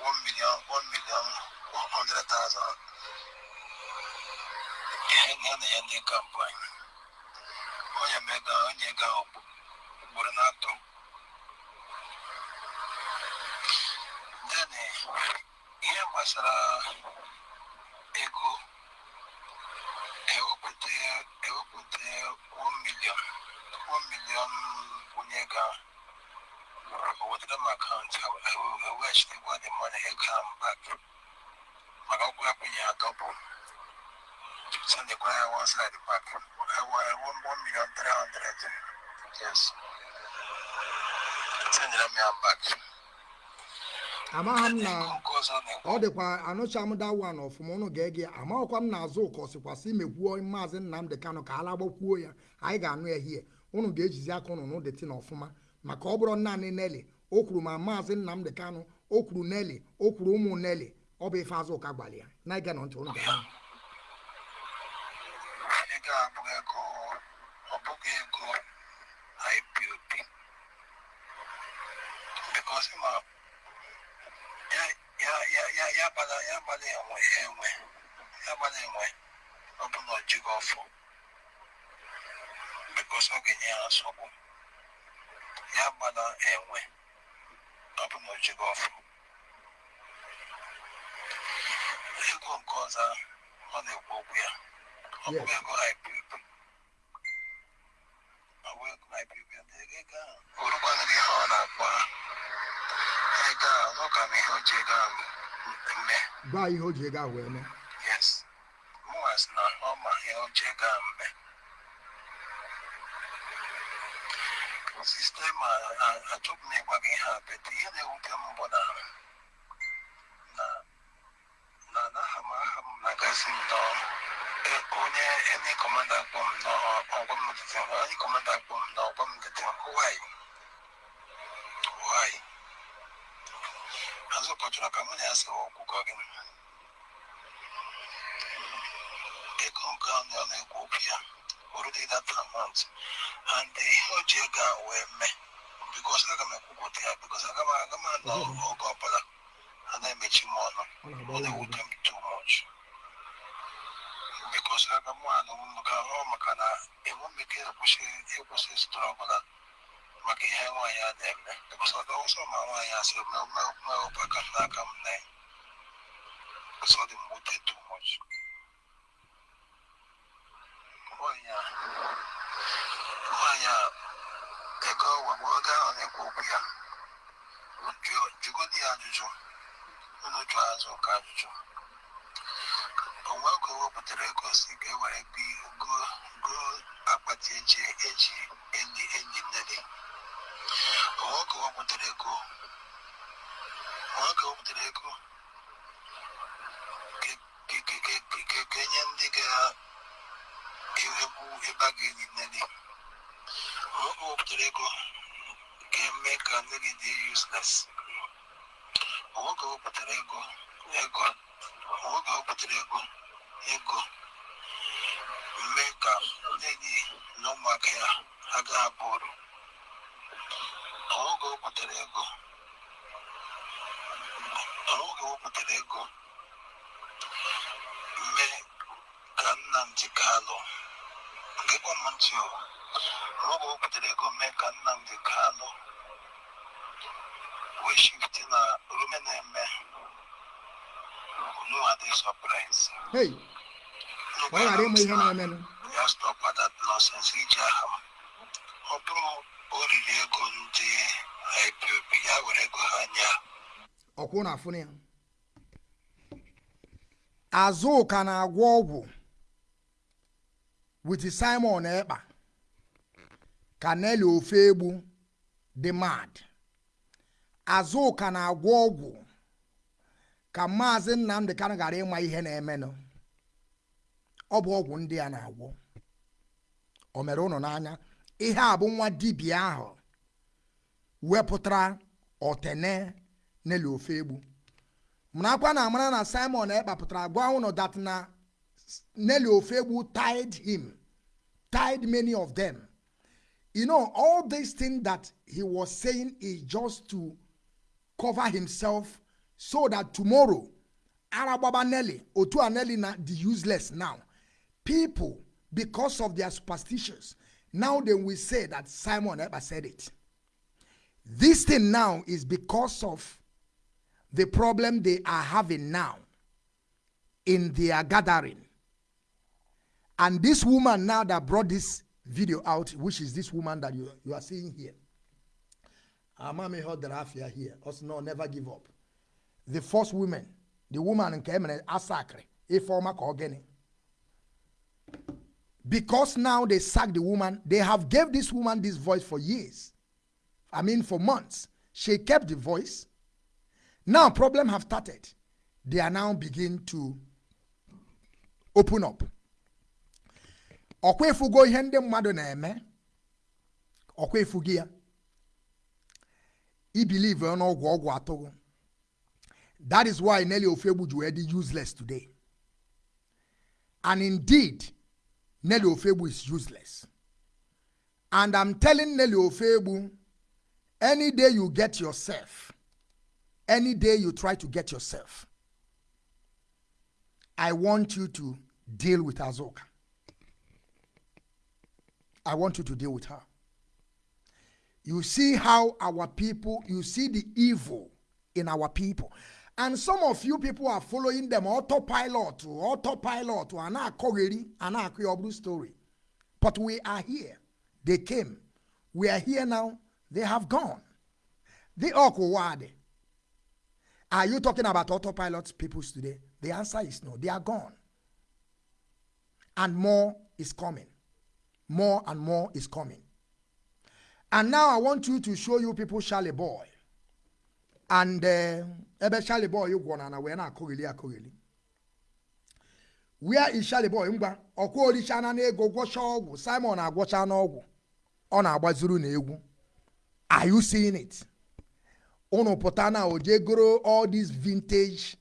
one million one million one hundred thousand. Ihe na ya ndị kampanye onye mega onye ga ugboro na-atọ ihe gbasara ego ewepụta ewepụta 1 million 1 million onye ga wetara m akaụntụ eweghachitekwa the money ego ahụ back. Maka ọkwa akpụnye ya double. Sendekwara ya one side back. Ewere 1 million 300 yes. Sendere m ya back amaghị m na ọ dịkwa anụcha m da wan ọfụma ụnụ ga-ege amaghịkwa m na azụ ụka ọsịkwasị imekwuo maazị nnamdị kanụ ka ala gbakwuo ya. Anyị ga-anụ ya hie ụnụ ga-ejizi aka ụnụ n'ụdịtị na ọfụma. Maka ọ bụrụ naanị neli o kwuru ma maazị nnamdị kanụ o kwuru neli o kwuru ụmụ neli ọ bụ ife azụ ụka gwara ya. Na-ege na ntị ụnụ ga-anụ. Gwa ihe o ji ego ka enye ndị ga-ewu ebe a ga-enyi onwe oge o wepụtara ego ka eme ka nne gị dị useless oge wepụtara ego. Ego oge wepụtara ego ego. Mee ka nne gị na ụmụaka ya ha gaa abụrụ oge wepụtara ego o wepụtara ego mee ka Nnamdi Kanu ngekwa m ntị o. Oge o wepụtara ego mee ka Nnamdi Kanu wee shifti na rume na-eme. Unu adị na-emenụ ya stop that nonsense iji aha m. Ọ bụrụ o riri ego ndị IPOB ya were ego ha nye ha. ọkwụ na afụ ya azụka na-agwọ ọgwụ with simon ekpa. Ka neli ofe egbu dị mad. Azụka na-agwọ ọgwụ ka maazị nnamdị kanụ gara ịma ihe na-emenụ. Ọ bụ ọgwụ ndị a na-agwọ. O mere ụnụ n'anya ihe a bụ nwa dibịa ahụ wepụtara otene neli ofe marakwa na amara na simon ekpapụtara gwa ụnụ that na neli ofe egbu tied him tied many of them. You know all these things that he was saying is just to cover himself so that tomorrow aragbaba nelly otu a nelly na the useless now. People because of their superstitions now they will say that simon ekpa said it. This thing now is because of the problem they are having now in their gathering. And this woman now that brought this video out, which is this woman that you, you are seeing here. Our Amami heard the Rafia here. Also, no, never give up. The first woman, the woman in Kemene, Asakre, a former Kogeni. Because now they sacked the woman, they have gave this woman this voice for years. I mean, for months. She kept the voice. Now problem have started. They are now begin to open up. ọkwa efugo ihe ndị mmadụ na-eme ọkwa efugo ya ibelieve n'ọgwụ ọgwụ atụghị that is why Nelly Ofegbu ji useless today. And indeed Nelly Ofegbu is useless. And I'm telling Nelly Ofegbu any day you get yourself any day you try to get yourself I want you to deal with Azuka I want you to deal with her. You see how our people, you see the evil in our people. And some of you people are following them autopilot, autopilot, and story. But we are here. They came. We are here now. They have gone. The Okwade. Are you talking about autopilot people today? The answer is no. They are gone. And more is coming more and more is coming. And now I want you to show you people Charlie Boy. And uh, Charlie Boy you gwana na we na akogili akogili. Where is Charlie Boy ngwa ọkwa oricha na ego gwọcha ọgwụ Simon agwọcha n'ọgwụ ọ na-agbazuru na egwu. Are you seeing it? Unu pụta goro all these vintage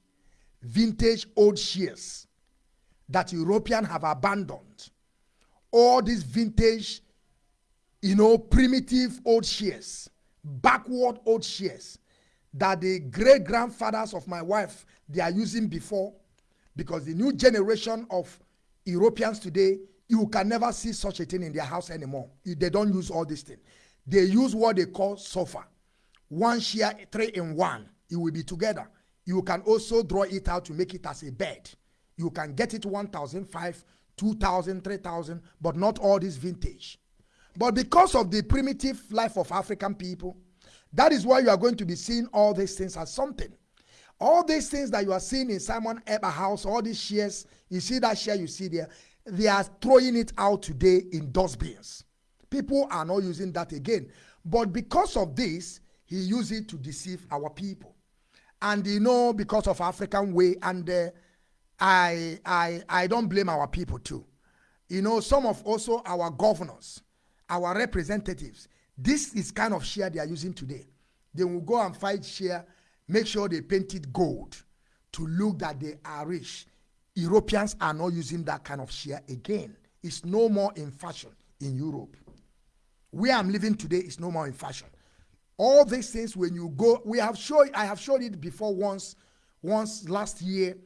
vintage old shares that European have abandoned all these vintage, you know, primitive old shares, backward old shares that the great grandfathers of my wife they are using before because the new generation of Europeans today you can never see such a thing in their house anymore. They don't use all this thing. They use what they call sofa. One share, three in one. It will be together. You can also draw it out to make it as a bed. You can get it 1,005 2,000, 3,000, but not all this vintage. But because of the primitive life of African people, that is why you are going to be seeing all these things as something. All these things that you are seeing in Simon Ekpa house, all these shares, you see that share you see there, they are throwing it out today in dustbins. People are not using that again. But because of this, he used it to deceive our people. And you know, because of African way and uh, I, I, I don't blame our people too. You know, some of also our governors, our representatives, this is kind of share they are using today. They will go and fight share, make sure they paint it gold to look that they are rich. Europeans are not using that kind of share again. It's no more in fashion in Europe. Where I'm living today is no more in fashion. All these things, when you go, we have shown, I have showed it before once, once last year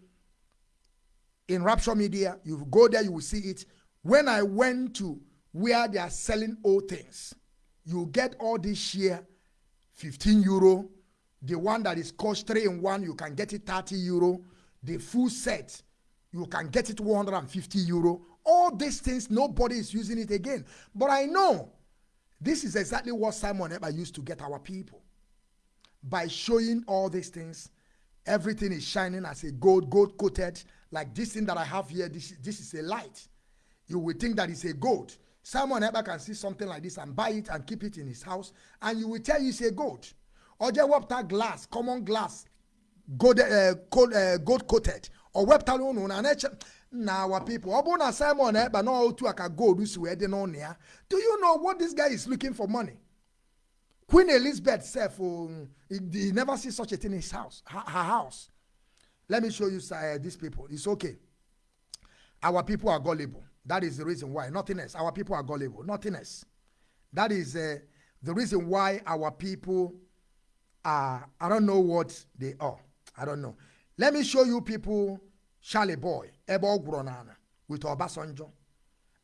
in Rapture Media. You go there, you will see it. When I went to where they are selling old things, you get all this share, 15 euro. The one that is cost three in one, you can get it 30 euro. The full set, you can get it 150 euro. All these things, nobody is using it again. But I know this is exactly what Simon Ekpa used to get our people. By showing all these things, everything is shining as a gold, gold coated, like this thing that I have here, this, this is a light. You will think that it's a gold. Simon Ekpa can see something like this and buy it and keep it in his house, and you will tell you it's a gold. Or just wapta glass, common glass, gold, uh, gold, uh, gold coated. Or wapta no no na na our people. Obuna Simon ever no how to aka gold usi we on here. Do you know what this guy is looking for money? Queen Elizabeth said, um, he never see such a thing in his house, her, her house. Let me show you uh, these people. It's okay. Our people are gullible. That is the reason why. Nothing else. Our people are gullible. Nothing else. That is uh, the reason why our people are, I don't know what they are. I don't know. Let me show you people, Charlie Boy, Ebo Gronana, with Obasanjo.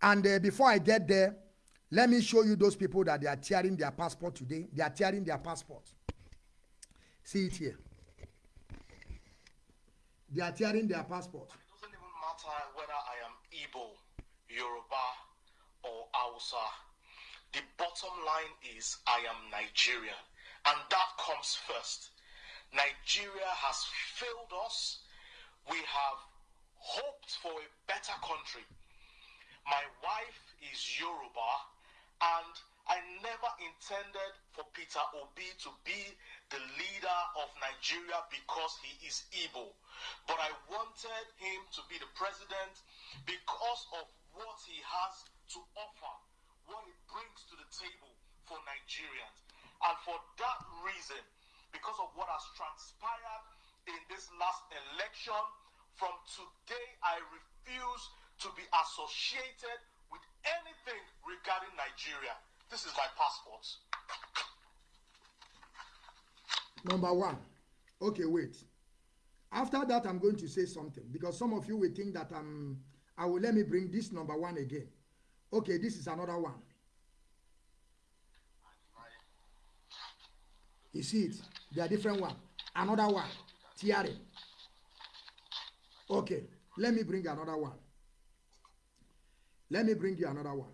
And uh, before I get there, let me show you those people that they are tearing their passport today. They are tearing their passport. See it here. They are tearing their passport. It doesn't even matter whether I am Igbo, Yoruba, or Hausa. The bottom line is I am Nigerian, and that comes first. Nigeria has failed us. We have hoped for a better country. My wife is Yoruba, and I never intended for Peter Obi to be the leader of Nigeria because he is Igbo. But I wanted him to be the president because of what he has to offer, what he brings to the table for Nigerians. And for that reason, because of what has transpired in this last election, from today I refuse to be associated with anything regarding Nigeria. This is my passport. Number one. Okay, wait. After that, I'm going to say something because some of you will think that I'm. I will let me bring this number one again. Okay, this is another one. You see it? They are different one. Another one. Tearing. Okay, let me bring another one. Let me bring you another one.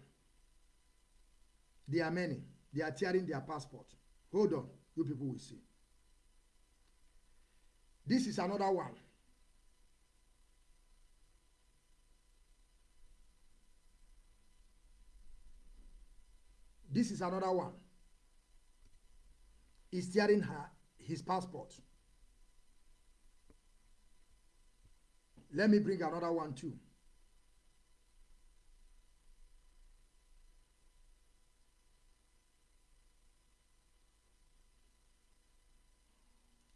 There are many. They are tearing their passport. Hold on, you people will see. This is another one. This is another one. He's tearing her his passport. Let me bring another one too.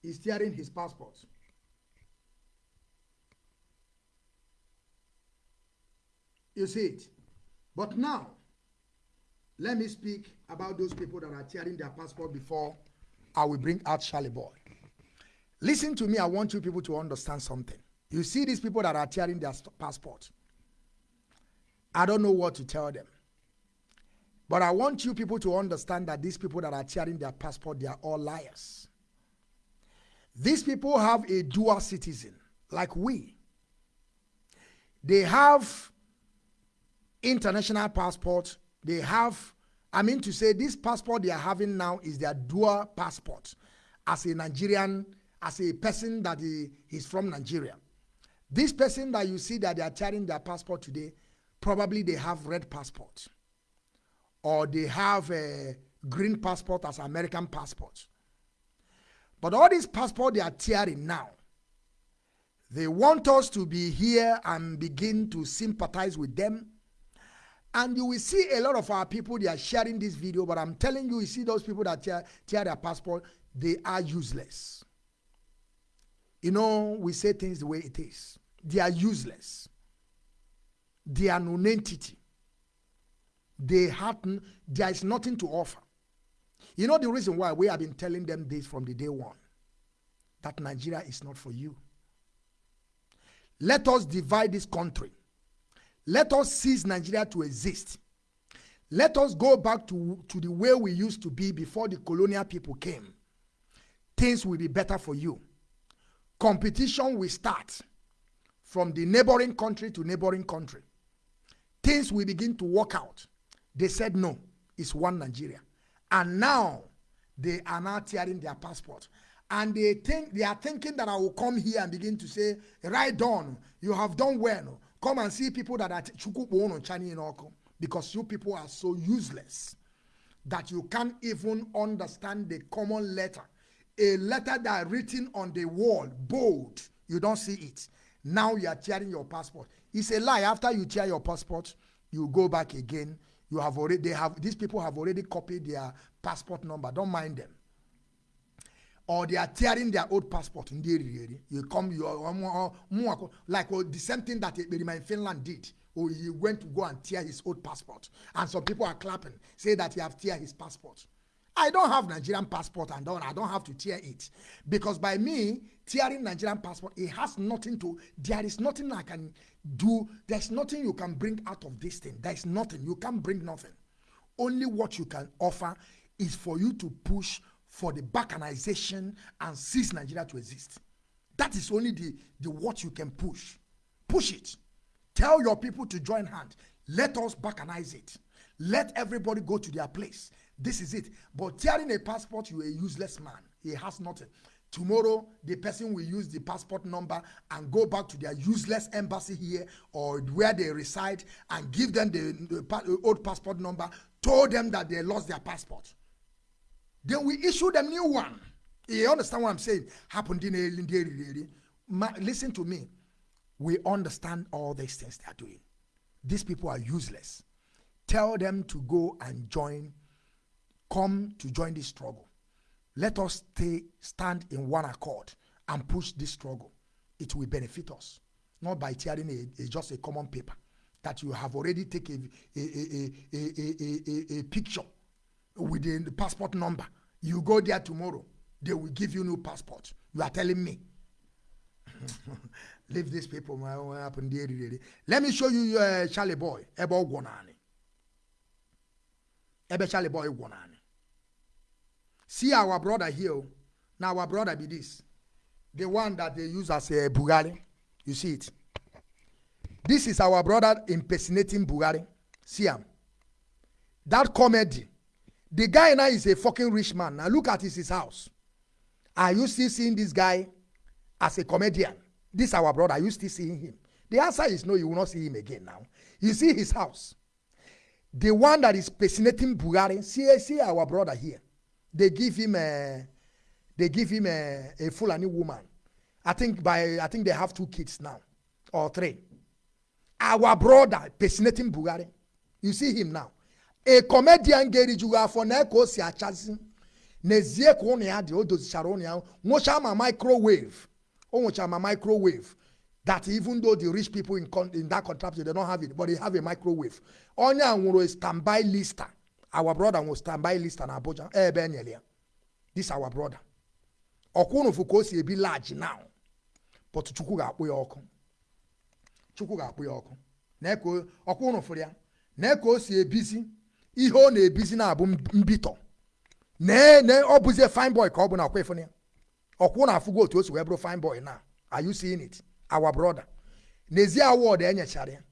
He's tearing his passport. You see it? But now, let me speak about those people that are tearing their passport before I will bring out Charlie Boy. Listen to me, I want you people to understand something. You see these people that are tearing their passport. I don't know what to tell them. But I want you people to understand that these people that are tearing their passport, they are all liars. These people have a dual citizen, like we. They have international passport. They have, I mean to say, this passport they are having now is their dual passport as a Nigerian, as a person that he, is from Nigeria. This person that you see that they are carrying their passport today, probably they have red passport. Or they have a green passport as American passport. But all these passport they are tearing now, they want us to be here and begin to sympathize with them. And you will see a lot of our people, they are sharing this video, but I'm telling you, you see those people that tear, tear their passport, they are useless. You know, we say things the way it is. They are useless. They are non-entity. They have, there is nothing to offer. You know the reason why we have been telling them this from the day one that Nigeria is not for you. Let us divide this country. Let us cease Nigeria to exist. Let us go back to, to the way we used to be before the colonial people came. Things will be better for you. Competition will start from the neighboring country to neighboring country. Things will begin to work out. They said no, it's one Nigeria. And now they are now tearing their passport. And they think they are thinking that I will come here and begin to say, right on, you have done well. Come and see people that are chukupo because you people are so useless that you can't even understand the common letter. A letter that written on the wall, bold, you don't see it. Now you are tearing your passport. It's a lie. After you tear your passport, you go back again. You have already they have these people have already copied their passport number. Don't mind them. Or they are tearing their old passport. You come you are um, uh, um, uh, like well, the same thing that in finland did. Or he went to go and tear his old passport. And some people are clapping say that he have tear his passport I don't have Nigerian passport and I don't have to tear it. Because by me tearing Nigerian passport, it has nothing to, there is nothing I can do. There's nothing you can bring out of this thing. There's nothing. You can't bring nothing. Only what you can offer is for you to push for the balkanization and cease Nigeria to exist. That is only the, the what you can push. Push it. Tell your people to join hand. Let us balkanize it. Let everybody go to their place. This is it. But tearing a passport, you're a useless man. He has nothing. Tomorrow, the person will use the passport number and go back to their useless embassy here or where they reside and give them the, the old passport number, told them that they lost their passport. Then we issue them new one. You understand what I'm saying? Happened in Listen to me. We understand all these things they are doing. These people are useless. Tell them to go and join, come to join this struggle. Let us stay, stand in one accord and push this struggle. It will benefit us, not by tearing a, a, just a common paper that you have already taken a, a, a, a, picture with the passport number. You go there tomorrow, they will give you new passport. You are telling me. Leave these people. Let me show you uh, Charly Boy. Ebe Charly Boy Gwanani. See our brother here. Oh. Now our brother be this. The one that they use as a Buhari. You see it. This is our brother impersonating Buhari. See him. That comedy. The guy now is a fucking rich man. Now look at his, his house. Are you still seeing this guy as a comedian? This our brother. Are you still seeing him? The answer is no, you will not see him again now. You see his house. The one that is impersonating Buhari. See, see our brother here they give him a they give him a, a Fulani woman. I think by I think they have two kids now or three. Our brother personating Bugari. You see him now. A comedian Gary Juga for Neko si achazi. Nezie ko ne ade o dozichara one ya. Nwocha ma microwave. O nwocha ma microwave. That even though the rich people in, in that contraption they don't have it, but they have a microwave. Onya nwuro a standby lister our brother will stand by list na abuja. Ebe enyere ya this our brother. Ọkwụnụfụ ka o si ebi large now. But chukwu ga-akpụ ya ọkụ. Chukwu ga-akpụ ya ọkụ. Ọkwụnụfụrụ ya na ka o si ebizi ihe ọ na-ebizi na-abụ mbitọ. Nee ọ bụzie fine boy ka ọ bụ na ọkwa ịfụna ya ọkwụ na-afụgo otu o si wee bụrụ fine boy na. Are you seeing it? Our brother. N'ezie awọdụ enyechara ya.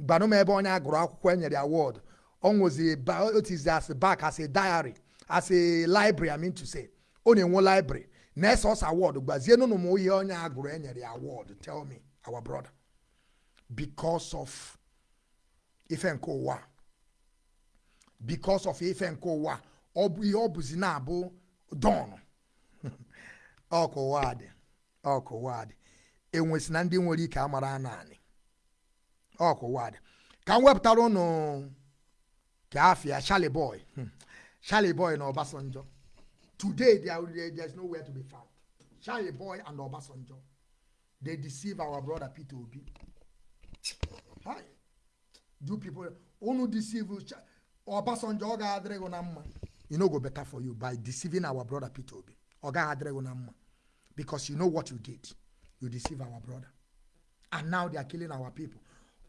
Gbanụ m ebe onye agụrụ akwụkwọ enyere awọdụ almost a it is as back as a diary as a library i mean to say. Ọ na-enwe library. Na-ese award gbazie nụnụ m ihe onye a gụrụ enyere ya award. Tell me our brother. Because of ife nke ụwa because of ife nke ụwa ọ bụ ihe ọ bụzi na-abụ don. Ọkụ ụwa ọkụ ụwa enwesị na ndị nwere ike amara naanị. Ọkụ ụwa ka m wepụtara ụnụ Kafia, Charlie Boy. Hmm. Charlie Boy and Obasanjo. Today, there, there's nowhere to be found. Charlie Boy and Obasanjo. They deceive our brother Peter Obi. Hi. Do people only deceive Obasanjo ga adrego na mma. You know go better for you by deceiving our brother Peter Obi. Oga adrego na mma. Because you know what you did. You deceive our brother. And now they are killing our people.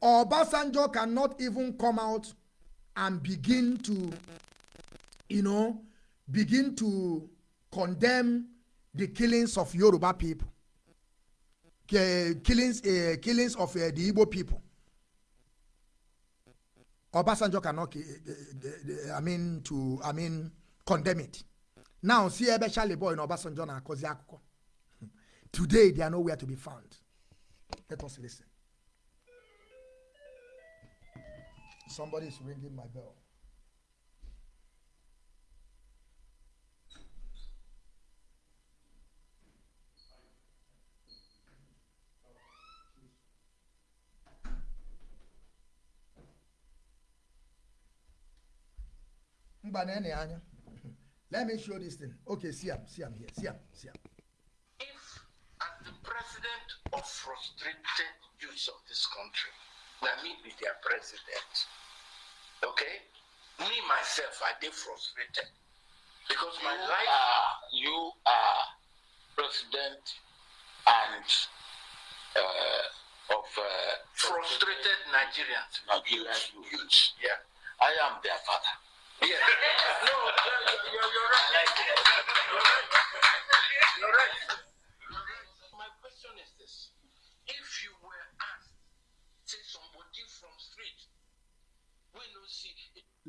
Obasanjo cannot even come out and begin to, you know, begin to condemn the killings of Yoruba people, killings, uh, killings of uh, the Igbo people. Obasanjo cannot, uh, I mean, to, I mean, condemn it. Now, see, Ebe Boy and Obasanjo na kozi akụkọ. Today, they are nowhere to be found. Let us listen. Somebody is ringing my bell. Let me show this thing. Okay, see him, see him here, see him, see him. If, as the president of frustrated youths of this country, let me be their president. Okay? Me, myself, I did frustrated. Because my you life. Are, you are president and uh, of uh, frustrated Nigerians. Nigerian youth. youth. Yeah. I am their father. Yeah. no, you're, you're, you're right.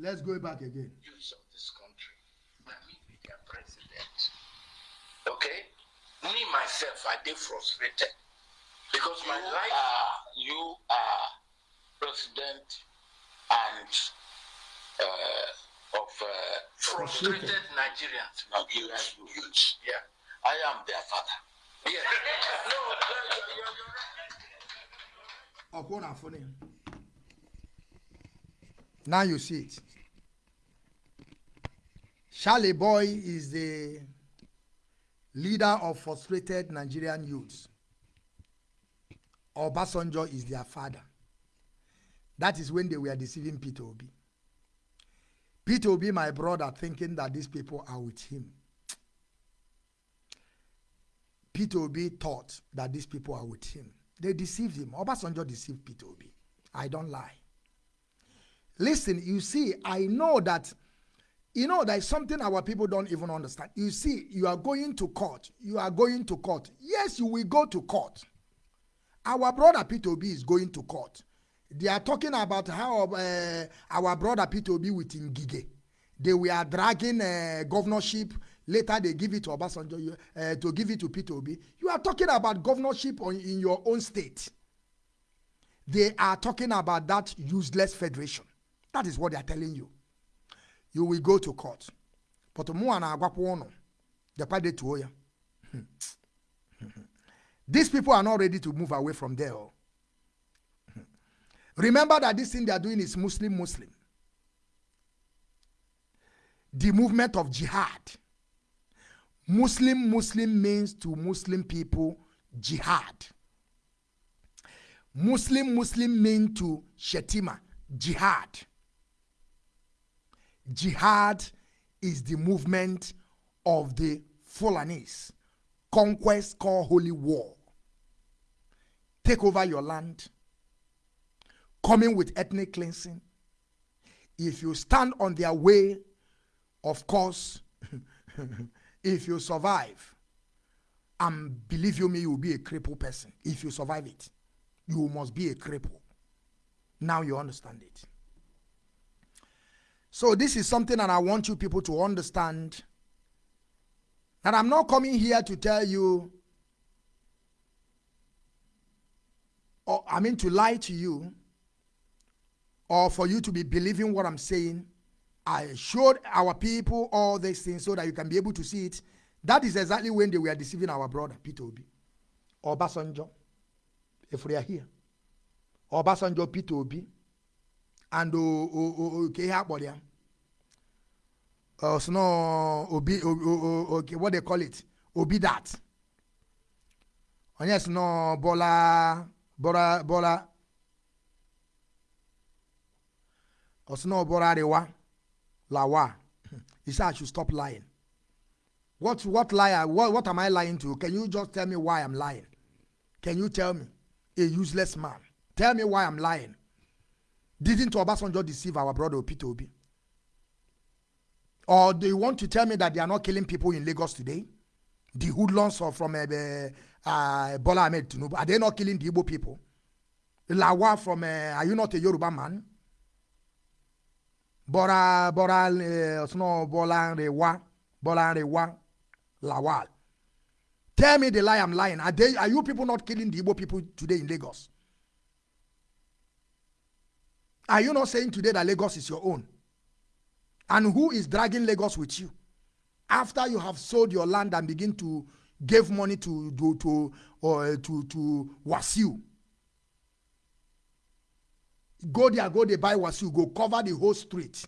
Let's go back again. use of this country. I mean, with their president. Okay? Me, myself, I did frustrated. Because my You life. are you are president and uh, of uh, frustrated Frustrated. Nigerians. Nigerian Youth. youth. Youth. Yeah. I am their father. Yeah. no, you're, you're, you're, right. Now you see it. Charly Boy is the leader of frustrated Nigerian youths. Obasanjo is their father. That is when they were deceiving Peter Obi. Peter Obi, my brother, thinking that these people are with him. Peter Obi thought that these people are with him. They deceived him. Obasanjo deceived Peter Obi. I don't lie. Listen, you see, I know that, you know, there is something our people don't even understand. You see, you are going to court. You are going to court. Yes, you will go to court. Our brother Peter is going to court. They are talking about how uh, our brother Peter Obi with Ngige, they were dragging uh, governorship. Later, they give it to Obasanjo uh, to give it to Peter. You are talking about governorship on, in your own state. They are talking about that useless federation. That is what they are telling you. You will go to court. But mu ana agwakwa ono. The kwade tuo ya. Hmm. Hmm. These people are not ready to move away from there. oh. Hmm. Remember that this thing they are doing is Muslim Muslim. The movement of jihad. Muslim Muslim means to Muslim people jihad. Muslim Muslim mean to Shettima jihad. Jihad is the movement of the Fulanis. Conquest called holy war. Take over your land. Coming with ethnic cleansing. If you stand on their way, of course, if you survive, and believe you me, you will be a crippled person. If you survive it, you must be a cripple. Now you understand it. So this is something that I want you people to understand. That I'm not coming here to tell you, or I mean to lie to you, or for you to be believing what I'm saying. I showed our people all these things so that you can be able to see it. That is exactly when they were deceiving our brother, Peter Obi. or Obasanjo, if we are here. Or Obasanjo, Peter Obi, and oh, oh, oh, o o uh, sno obi o, o, o, what they call it? Obi that onye sno bola bola bola. Osno bola rewa lawa. He said i should stop lying. What what lie what, what am i lying to? Can you just tell me why i'm lying? Can you tell me? A useless man. Tell me why i'm lying. Didn't Obasanjo deceive our brother Peter Obi? Or do you want to tell me that they are not killing people in Lagos today? The hoodlums or from uh, uh, Bola Ahmed Tinubu, are they not killing the Igbo people? Lawa from, uh, are you not a Yoruba man? Bora, Bora, uh, no, Bola Rewa, Bola Rewa, Lawal. Tell me the lie I'm lying. Are, they, are you people not killing the Igbo people today in Lagos? Are you not saying today that Lagos is your own? And who is dragging Lagos with you? After you have sold your land and begin to give money to to to or to to Wasiu. Go there, go there, buy Wasiu, go cover the whole street.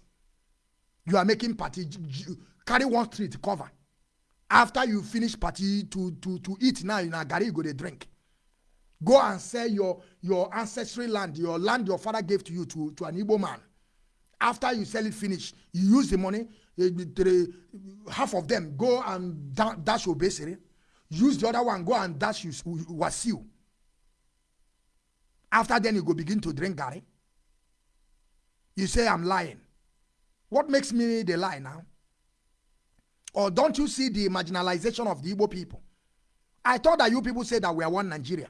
You are making party, carry one street cover. After you finish party to to to eat now, in Agari, you go to drink go and sell your your ancestry land your land your father gave to you to to an igbo man after you sell it finish you use the money eh, half of them go and da dash obesere. Use the other one go and dash you wasiu. After then you go begin to drink garri. You say i'm lying. What makes me the lie now? Or don't you see the marginalization of the igbo people? I thought that you people say that we are one nigeria.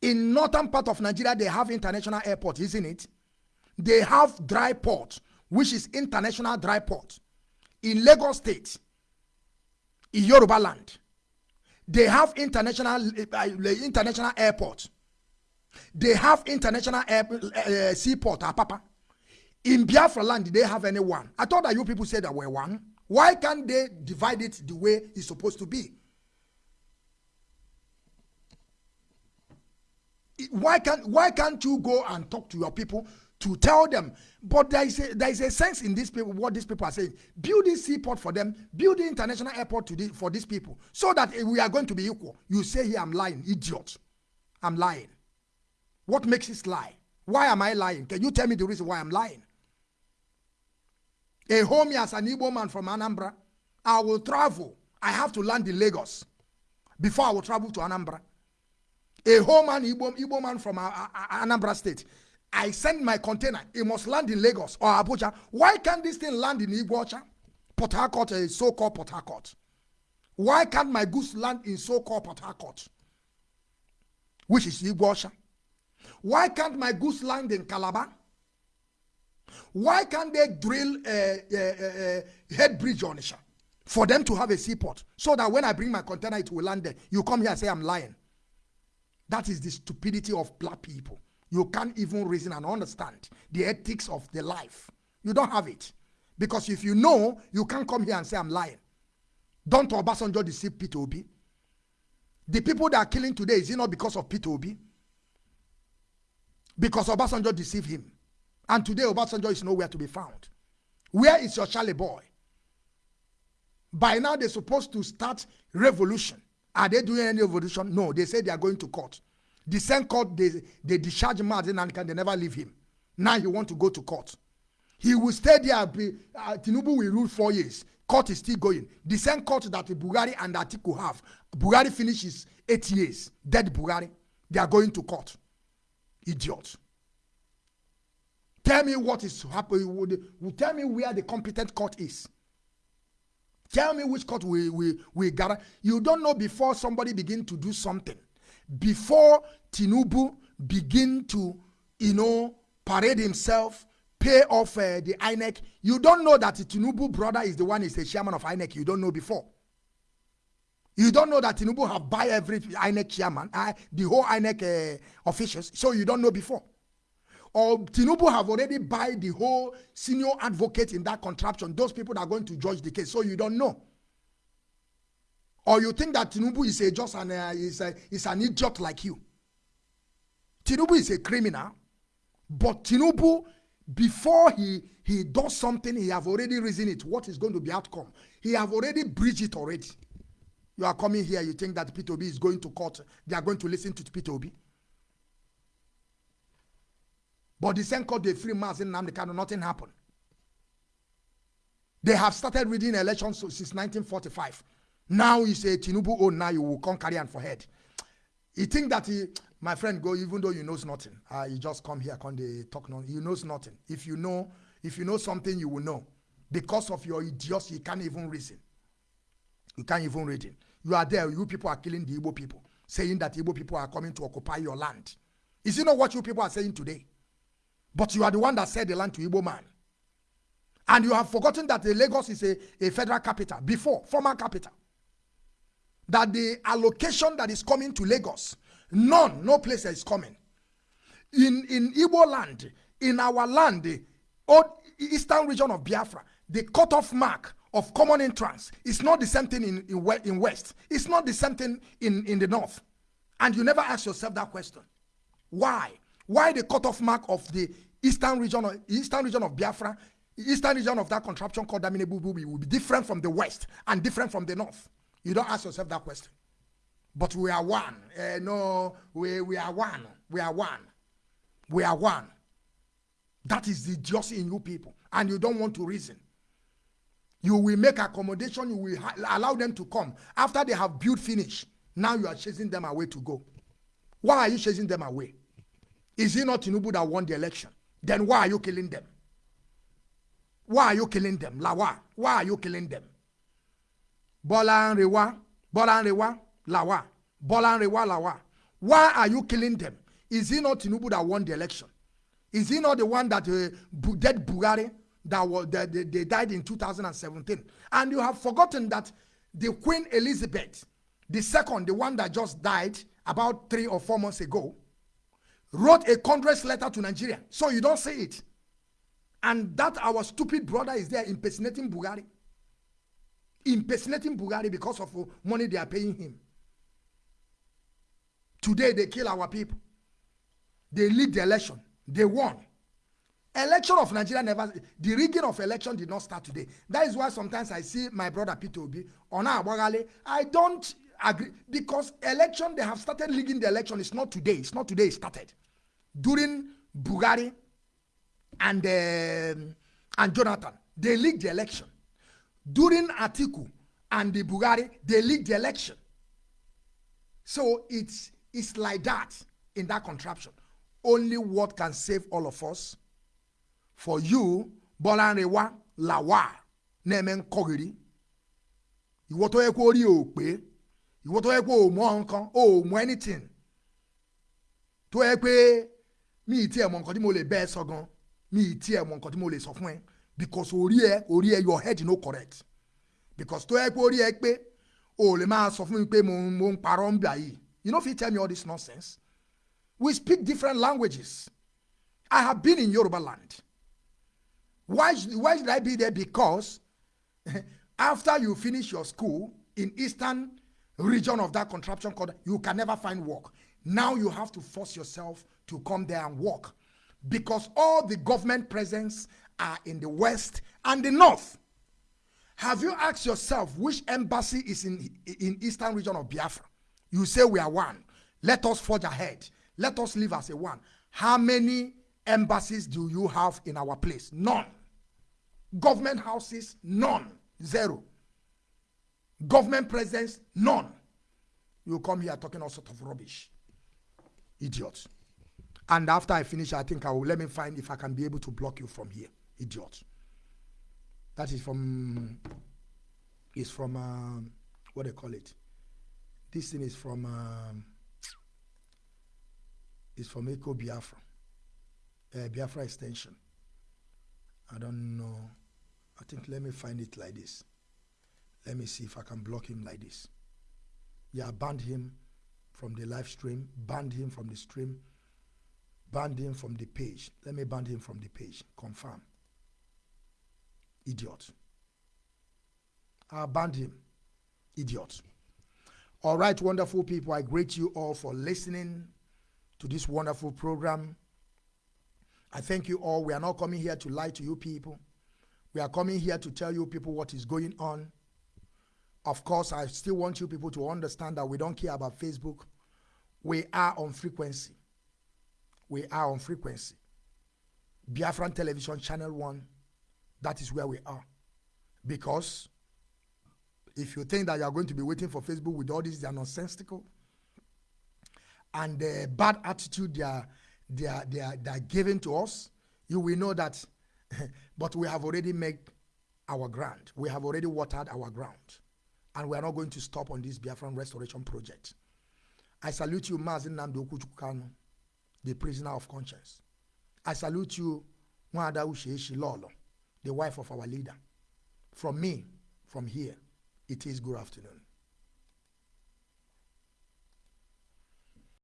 In northern part of Nigeria, they have international airport, isn't it? They have dry port, which is international dry port. In Lagos State, in Yoruba land, they have international uh, international airport. They have international air, uh, seaport, Apapa. In Biafra land, they have any one? I thought that you people said that were one. Why can't they divide it the way it's supposed to be? Why can't why can't you go and talk to your people to tell them? But there is a there is a sense in these people what these people are saying. Build this seaport for them. Build the international airport to the, for these people so that we are going to be equal. You say here I'm lying, idiot. I'm lying. What makes it lie? Why am I lying? Can you tell me the reason why I'm lying? A homie as an Igbo man from Anambra, I will travel. I have to land in Lagos before I will travel to Anambra. A home man, Igbo, Igbo man from uh, uh, Anambra State. I send my container. It must land in Lagos or Abuja. Why can't this thing land in Igbocha? Port Harcourt, a so-called Port Harcourt. Why can't my goods land in so-called Port Harcourt? Which is Igbocha. Why can't my goods land in Calabar? Why can't they drill a, a, a head bridge on Isha for them to have a seaport so that when I bring my container, it will land there? You come here and say I'm lying. That is the stupidity of black people. You can't even reason and understand the ethics of the life. You don't have it. Because if you know, you can't come here and say I'm lying. Don't Obasanjo deceive Peter? The people that are killing today, is it not because of Peter Obi? Because Obasanjo deceived him. And today Obasanjo is nowhere to be found. Where is your Charly boy? By now they're supposed to start revolution. Are they doing any revolution? No, they say they are going to court. The same court they, they discharge Martin and can they never leave him. Now he want to go to court. He will stay there. Be, uh, Tinubu will rule four years. Court is still going. The same court that Bugari and Atiku have. Bugari finishes eight years. Dead Bugari. They are going to court. Idiots. Tell me what is happening. Tell me where the competent court is. Tell me which court we, we, we gather. You don't know before somebody begin to do something. Before Tinubu begin to, you know, parade himself, pay off uh, the INEC. You don't know that Tinubu brother is the one is the chairman of INEC. You don't know before. You don't know that Tinubu have buy every INEC chairman, uh, the whole INEC uh, officials. So you don't know before or Tinubu have already buy the whole senior advocate in that contraption. Those people that are going to judge the case, so you don't know. Or you think that Tinubu is a just an uh, is a, is an idiot like you. Tinubu is a criminal, but Tinubu before he he does something, he have already reasoned it. What is going to be outcome? He have already bridged it already. You are coming here, you think that P2B is going to court. They are going to listen to P2B. But the same court they free mass in Namdekano, nothing happened. They have started reading elections since 1945. Now you say Tinubu, oh, now you will come carry and for head. You think that he, my friend, go even though you knows nothing. Uh, you just come here, come they talk no. You knows nothing. If you know, if you know something, you will know. Because of your idiocy, you can't even reason. You can't even reason. You are there. You people are killing the Igbo people, saying that Igbo people are coming to occupy your land. Is it not what you people are saying today? But you are the one that said the land to Igbo man. And you have forgotten that the Lagos is a, a federal capital before, former capital. That the allocation that is coming to Lagos, none, no place is coming. In, in Igbo land, in our land, the eastern region of Biafra, the cutoff mark of common entrance is not the same thing in, in, in West. It's not the same thing in, in the North. And you never ask yourself that question. Why? Why the cutoff mark of the eastern region of eastern region of Biafra, eastern region of that contraption called Damine Bubu will be different from the west and different from the north. You don't ask yourself that question. But we are one. Uh, no, we, we are one. We are one. We are one. That is the just in you people. And you don't want to reason. You will make accommodation, you will allow them to come. After they have built finish, now you are chasing them away to go. Why are you chasing them away? Is it not Tinubu that won the election? Then why are you killing them? Why are you killing them? Lawa, why are you killing them? Bola Rewa, Bola Rewa, Lawa, Bola Rewa, Lawa. Why are you killing them? Is he not Tinubu that won the election? Is he not the one that uh, dead Buhari that was that they, they died in 2017? And you have forgotten that the Queen Elizabeth, the second, the one that just died about three or four months ago, wrote a Congress letter to Nigeria. So you don't see it. And that our stupid brother is there impersonating Buhari. Impersonating Bugari because of money they are paying him. Today they kill our people. They lead the election. They won. Election of Nigeria never, the rigging of election did not start today. That is why sometimes I see my brother Peter Obi, Ona Abogale, I don't agree because election, they have started rigging the election. It's not today. It's not today it started. During Bugari and, um, and Jonathan, they leaked the election. During Atiku and the Bugari, they leaked the election. So it's, it's like that in that contraption. Only what can save all of us? For you Bọ́lánrewá Lawal na-eme nkọghiri ìwọ tó yẹ kó rí o pé. Ìwọ tó yẹ kó o mọ anything. Tó yẹ pé mi ì tí ẹ mọ nǹkan tí mo lè bẹ́ẹ̀ sọ gan mi ì tí ẹ mọ nǹkan tí mo lè sọ because orí ẹ orí ẹ your head no correct. Because tó yẹ pé orí ẹ pé o lè máa sọ fún mi pé mo mo parọ́ you no fit tell me all this nonsense? We speak different languages. I have been in Yoruba land. Why should, why should I be there? Because after you finish your school in eastern region of that contraption called you can never find work. Now you have to force yourself to come there and work. Because all the government presence are in the west and the north. Have you asked yourself which embassy is in in eastern region of biafra? You say we are one. Let us forge ahead. Let us live as a one. How many embassies do you have in our place? None. Government houses? None. Zero. Government presence none. You come here talking all sort of rubbish. Idiot and after i finish i think i will let me find if i can be able to block you from here idiot. That is from is from um, what they call it. This thing is from um, is from eco biafra uh, biafra extension. I don't know. I think let me find it like this. Let me see if i can block him like this. Yeah banned him from the live stream banned him from the stream banned him from the page. Let me ban him from the page. Confirm idiot. I banned him. Idiot. All right wonderful people i greet you all for listening to this wonderful program. I thank you all. We are not coming here to lie to you people. We are coming here to tell you people what is going on. Of course i still want you people to understand that we don't care about facebook. We are on frequency. We are on frequency. Biafran Television Channel 1, that is where we are. Because if you think that you are going to be waiting for Facebook with all this, they are nonsensical. And the bad attitude they are, they, are, they, are, they are giving to us, you will know that. but we have already made our ground. We have already watered our ground. And we are not going to stop on this Biafran Restoration Project. I salute you, Mazi Nnamdi Kuchukano the prisoner of conscience. I salute you, Mwada Usheshi Lolo, the wife of our leader. From me, from here, it is good afternoon.